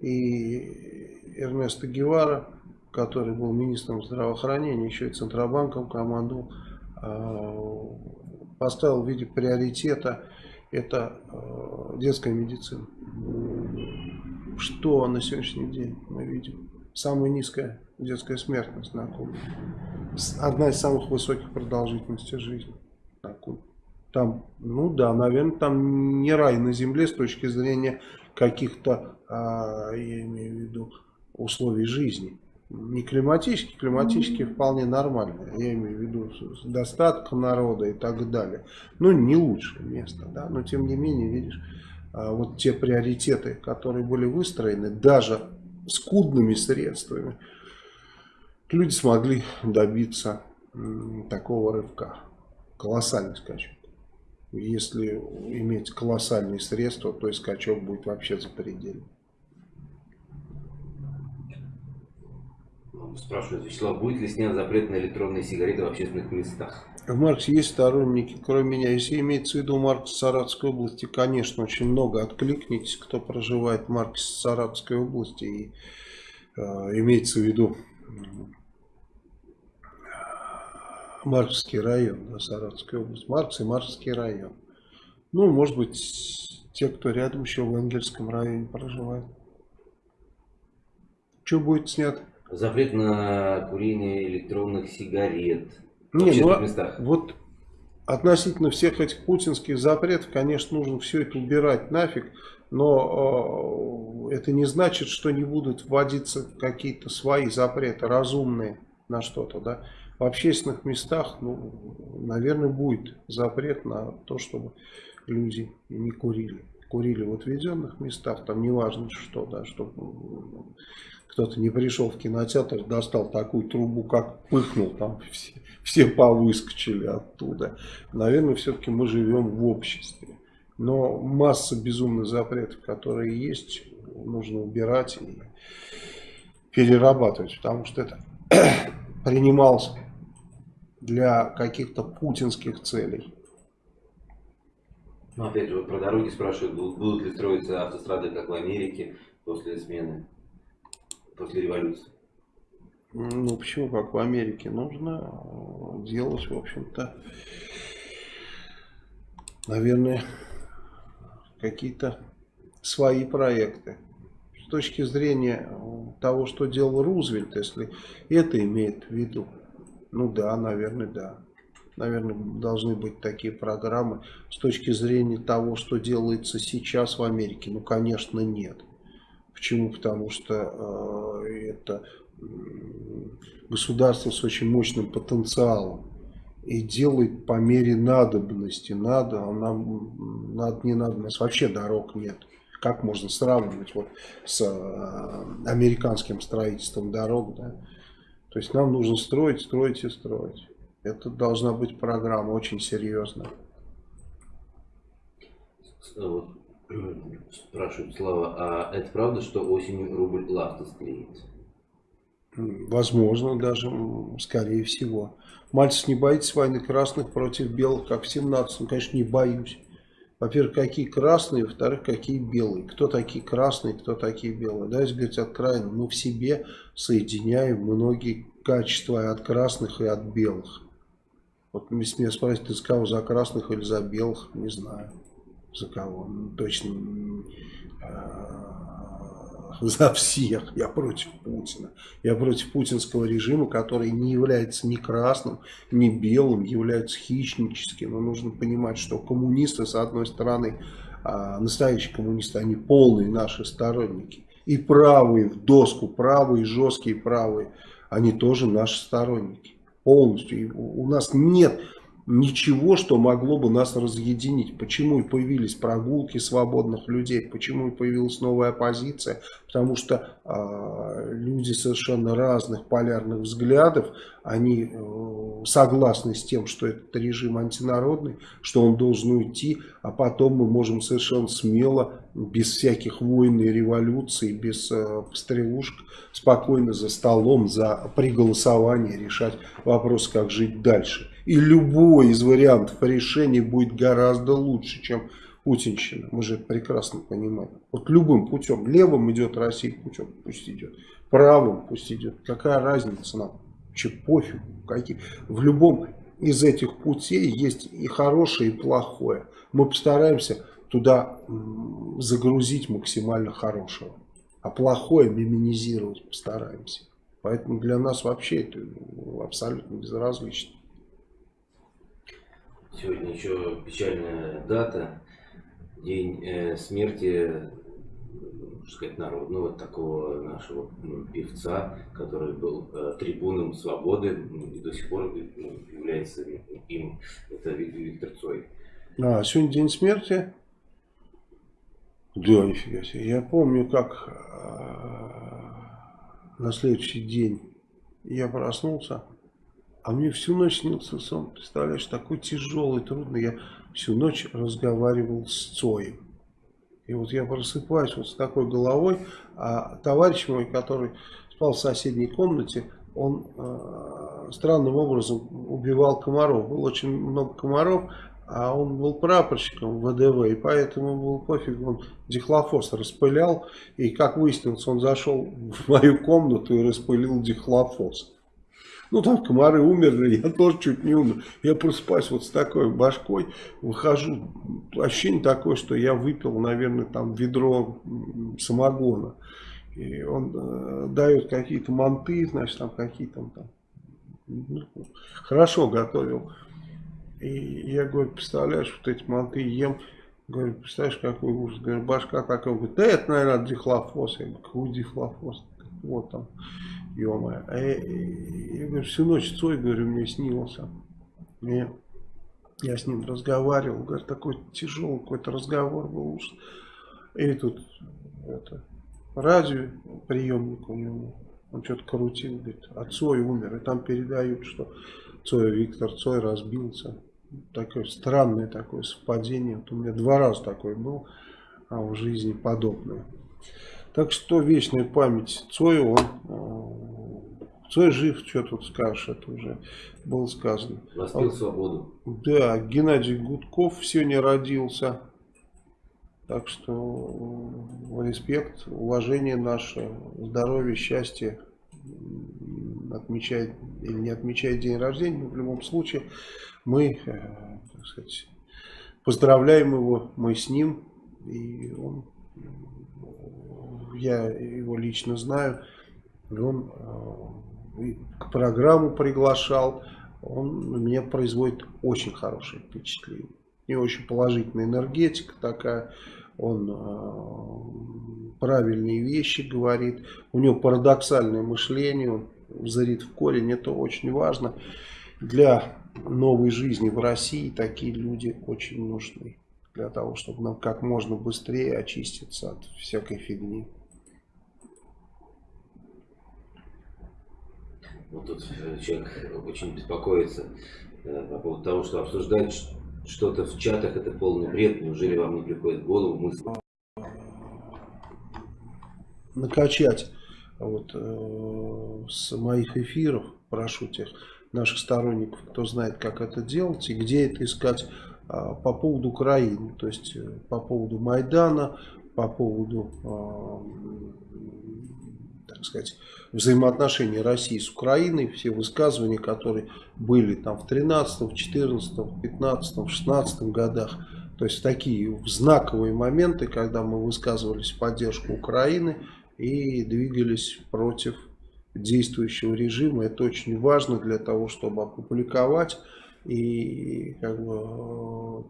и Эрнесто Гевара, который был министром здравоохранения, еще и Центробанком командовал, Э, поставил в виде приоритета это э, детская медицина. Что на сегодняшний день мы видим? Самая низкая детская смертность на Кубе. Одна из самых высоких продолжительностей жизни на Кубе. Там, ну да, наверное, там не рай на земле с точки зрения каких-то, а, я имею в виду, условий жизни не климатически, климатически вполне нормально. Я имею в виду достаток народа и так далее. Ну, не лучшее место, да, но тем не менее, видишь, а, вот те приоритеты, которые были выстроены, даже скудными средствами, люди смогли добиться такого рывка. Колоссальный скачок. Если иметь колоссальные средства, то и скачок будет вообще запредельный. Спрашивает Вячеслав, будет ли снят запрет на электронные сигареты в общественных местах? В Марксе есть сторонники, кроме меня. Если имеется в виду Маркс Саратовской области, конечно, очень много. Откликнитесь, кто проживает в Марксе Саратовской области. И э, имеется в виду Марксский район, да, Саратовская область. Маркс и Марксский район. Ну, может быть, те, кто рядом еще в Энгельском районе проживает. Что будет снято? Запрет на курение электронных сигарет Не, ну, местах. Вот относительно всех этих путинских запретов, конечно, нужно все это убирать нафиг, но э, это не значит, что не будут вводиться какие-то свои запреты, разумные на что-то, да. В общественных местах, ну, наверное, будет запрет на то, чтобы люди не курили. Курили в отведенных местах, там неважно что, да, чтобы кто-то не пришел в кинотеатр, достал такую трубу, как пыхнул, там все, все повыскочили оттуда. Наверное, все-таки мы живем в обществе. Но масса безумных запретов, которые есть, нужно убирать и перерабатывать, потому что это принималось для каких-то путинских целей. Ну, опять же, вот про дороги спрашивают, будут ли строиться автострады, как в Америке, после смены после революции? Ну, почему, как в Америке, нужно э, делать, в общем-то, наверное, какие-то свои проекты. С точки зрения того, что делал Рузвельт, если это имеет в виду, ну да, наверное, да. Наверное, должны быть такие программы. С точки зрения того, что делается сейчас в Америке, ну, конечно, нет. Почему? Потому что э, это государство с очень мощным потенциалом и делает по мере надобности. Надо, а нам надо, не надо, у нас вообще дорог нет. Как можно сравнивать вот с э, американским строительством дорог, да? То есть нам нужно строить, строить и строить. Это должна быть программа очень серьезная. Спрашивает Слава, а это правда, что осенью рубль лавта склеит? Возможно, даже, скорее всего. Мальцев не боится войны красных против белых, как в 17-м. Конечно, не боюсь. Во-первых, какие красные, во-вторых, какие белые. Кто такие красные, кто такие белые. Да, если говорить откровенно, мы в себе соединяем многие качества от красных и от белых. Вот если меня спросят, ты с за красных или за белых, не знаю за кого. Ну, точно за всех. Я против Путина. Я против путинского режима, который не является ни красным, ни белым, является хищническим. Но нужно понимать, что коммунисты, с одной стороны, а, настоящие коммунисты, они полные наши сторонники. И правые в доску, правые, жесткие правые, они тоже наши сторонники. Полностью. И у нас нет ничего, что могло бы нас разъединить. Почему и появились прогулки свободных людей, почему и появилась новая оппозиция, потому что э, люди совершенно разных полярных взглядов, они э, согласны с тем, что этот режим антинародный, что он должен уйти, а потом мы можем совершенно смело, без всяких войн и революций, без э, стрелушек, спокойно за столом, за при голосовании решать вопрос, как жить дальше. И любой из вариантов решения будет гораздо лучше, чем путинщина. Мы же это прекрасно понимаем. Вот любым путем. Левым идет Россия путем, пусть идет. Правым пусть идет. Какая разница нам? Че пофиг. Какие? В любом из этих путей есть и хорошее, и плохое. Мы постараемся туда загрузить максимально хорошего. А плохое минимизировать постараемся. Поэтому для нас вообще это абсолютно безразлично. Сегодня еще печальная дата, день э, смерти, можно сказать, народного такого нашего ну, певца, который был э, трибуном свободы, и до сих пор ну, является им, это Виктор Цой. А, сегодня день смерти? Да, нифига себе. Я помню, как э, на следующий день я проснулся, а мне всю ночь снился сон, представляешь, такой тяжелый, трудный. Я всю ночь разговаривал с Цоем. И вот я просыпаюсь вот с такой головой, а товарищ мой, который спал в соседней комнате, он э, странным образом убивал комаров. Было очень много комаров, а он был прапорщиком ВДВ, и поэтому был пофиг, он дихлофос распылял, и как выяснилось, он зашел в мою комнату и распылил дихлофос. Ну, там комары умерли, я тоже чуть не умер. Я просыпаюсь вот с такой башкой, выхожу, ощущение такое, что я выпил, наверное, там ведро самогона. И он э, дает какие-то манты, значит, там какие-то там, ну, хорошо готовил. И я говорю, представляешь, вот эти манты ем, говорю, представляешь, какой ужас, говорю, башка такая, говорит, да это, наверное, дихлофос. Я говорю, какой дихлофос? Вот там ё-моё. А я, я, говорю, всю ночь Цой, говорю, мне снился. И я с ним разговаривал, говорю, такой тяжелый какой-то разговор был уж. И тут это, радио, приемник у него, он что-то крутил, говорит, а Цой умер. И там передают, что Цой, Виктор Цой разбился. Такое странное такое совпадение. Вот у меня два раза такое был а в жизни подобное. Так что вечная память Цою, он, э, Цой жив, что тут скажешь, это уже было сказано. Воспил свободу. Да, Геннадий Гудков сегодня родился. Так что э, респект, уважение наше, здоровье, счастье отмечает или не отмечает день рождения, но в любом случае мы, э, так сказать, поздравляем его, мы с ним, и он я его лично знаю, он э, к программу приглашал, он на меня производит очень хорошее впечатление. И очень положительная энергетика такая, он э, правильные вещи говорит, у него парадоксальное мышление, он зарит в корень, это очень важно. Для новой жизни в России такие люди очень нужны, для того, чтобы нам как можно быстрее очиститься от всякой фигни. Вот тут э, человек очень беспокоится э, по поводу того, что обсуждать что-то в чатах это полный бред. Неужели вам не приходит в голову мысль? Накачать вот, э, с моих эфиров, прошу тех наших сторонников, кто знает, как это делать и где это искать э, по поводу Украины, то есть по поводу Майдана, по поводу так сказать, взаимоотношения России с Украиной, все высказывания, которые были там в 13, в 14, в 15, в 16 годах, то есть такие знаковые моменты, когда мы высказывались в поддержку Украины, и двигались против действующего режима. Это очень важно для того, чтобы опубликовать и как бы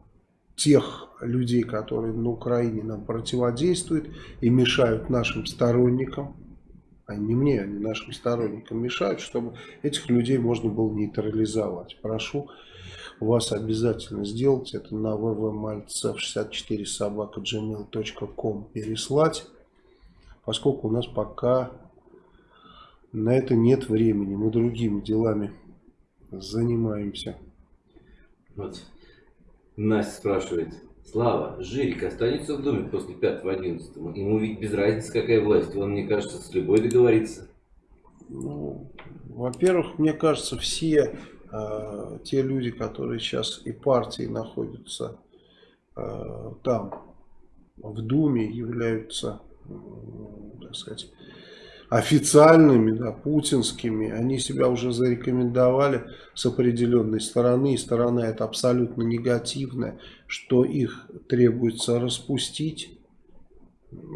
тех людей, которые на Украине нам противодействуют и мешают нашим сторонникам, а не мне, они нашим сторонникам мешают, чтобы этих людей можно было нейтрализовать. Прошу вас обязательно сделать это на www.maltsev64 собака gmail.com переслать, поскольку у нас пока на это нет времени, мы другими делами занимаемся. Вот. Настя спрашивает. Слава, Жирик останется в доме после 5-11? Ему ведь без разницы, какая власть. Он, мне кажется, с любой договорится. Ну, во-первых, мне кажется, все э, те люди, которые сейчас и партии находятся э, там, в Думе, являются, э, так сказать, официальными, да, путинскими, они себя уже зарекомендовали с определенной стороны, и сторона это абсолютно негативная, что их требуется распустить,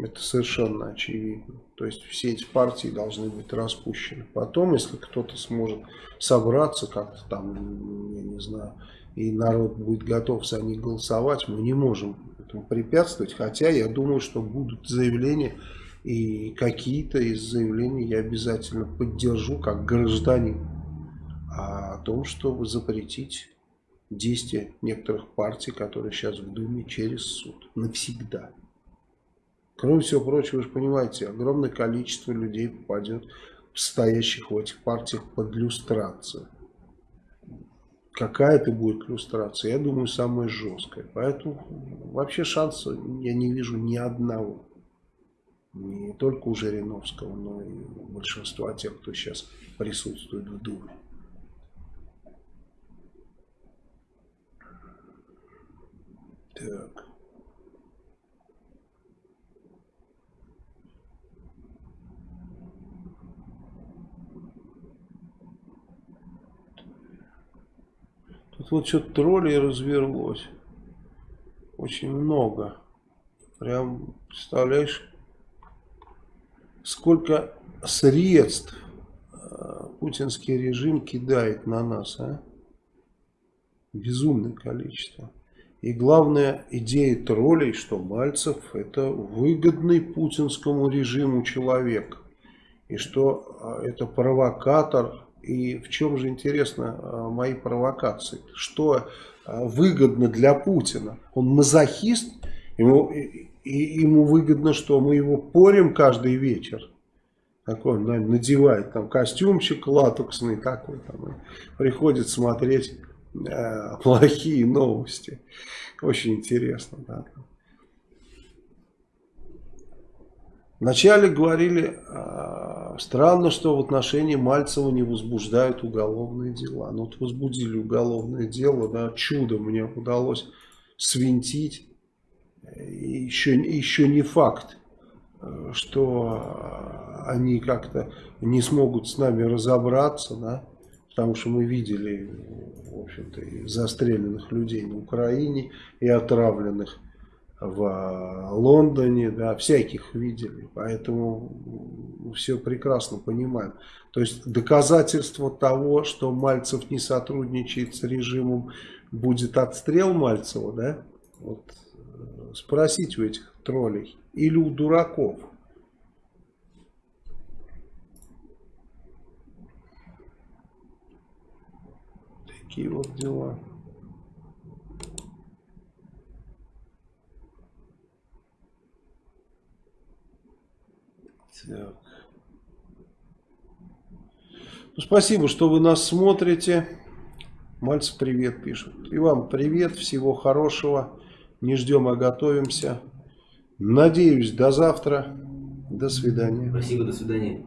это совершенно очевидно. То есть все эти партии должны быть распущены. Потом, если кто-то сможет собраться как-то там, я не знаю, и народ будет готов за них голосовать, мы не можем этому препятствовать. Хотя я думаю, что будут заявления и какие-то из заявлений я обязательно поддержу как гражданин о том, чтобы запретить действия некоторых партий, которые сейчас в Думе через суд. Навсегда. Кроме всего прочего, вы же понимаете, огромное количество людей попадет, стоящих в этих партиях под люстрацию. Какая это будет люстрация, я думаю, самая жесткая. Поэтому вообще шанса я не вижу ни одного не только у Жириновского, но и у большинства тех, кто сейчас присутствует в Думе. Так. Тут вот что-то троллей развелось. Очень много. Прям, представляешь, сколько средств э, путинский режим кидает на нас, а? Безумное количество. И главная идея троллей, что Мальцев это выгодный путинскому режиму человек. И что э, это провокатор. И в чем же интересно э, мои провокации? Что выгодно для Путина? Он мазохист? Ему, и ему выгодно, что мы его порим каждый вечер. Такой, он наверное, надевает там костюмчик латексный такой, там, и приходит смотреть э, плохие новости. Очень интересно, да. Вначале говорили, э, странно, что в отношении Мальцева не возбуждают уголовные дела. Ну вот возбудили уголовное дело, да, чудо мне удалось свинтить еще, еще не факт, э, что они как-то не смогут с нами разобраться, да, потому что мы видели, в общем-то, застреленных людей на Украине, и отравленных в Лондоне, да, всяких видели, поэтому все прекрасно понимаем. То есть доказательство того, что Мальцев не сотрудничает с режимом, будет отстрел Мальцева, да, вот спросить у этих троллей или у дураков. Такие вот дела. Так. Ну, спасибо, что вы нас смотрите. Мальцев привет пишет. И вам привет, всего хорошего. Не ждем, а готовимся. Надеюсь, до завтра. До свидания. Спасибо, до свидания.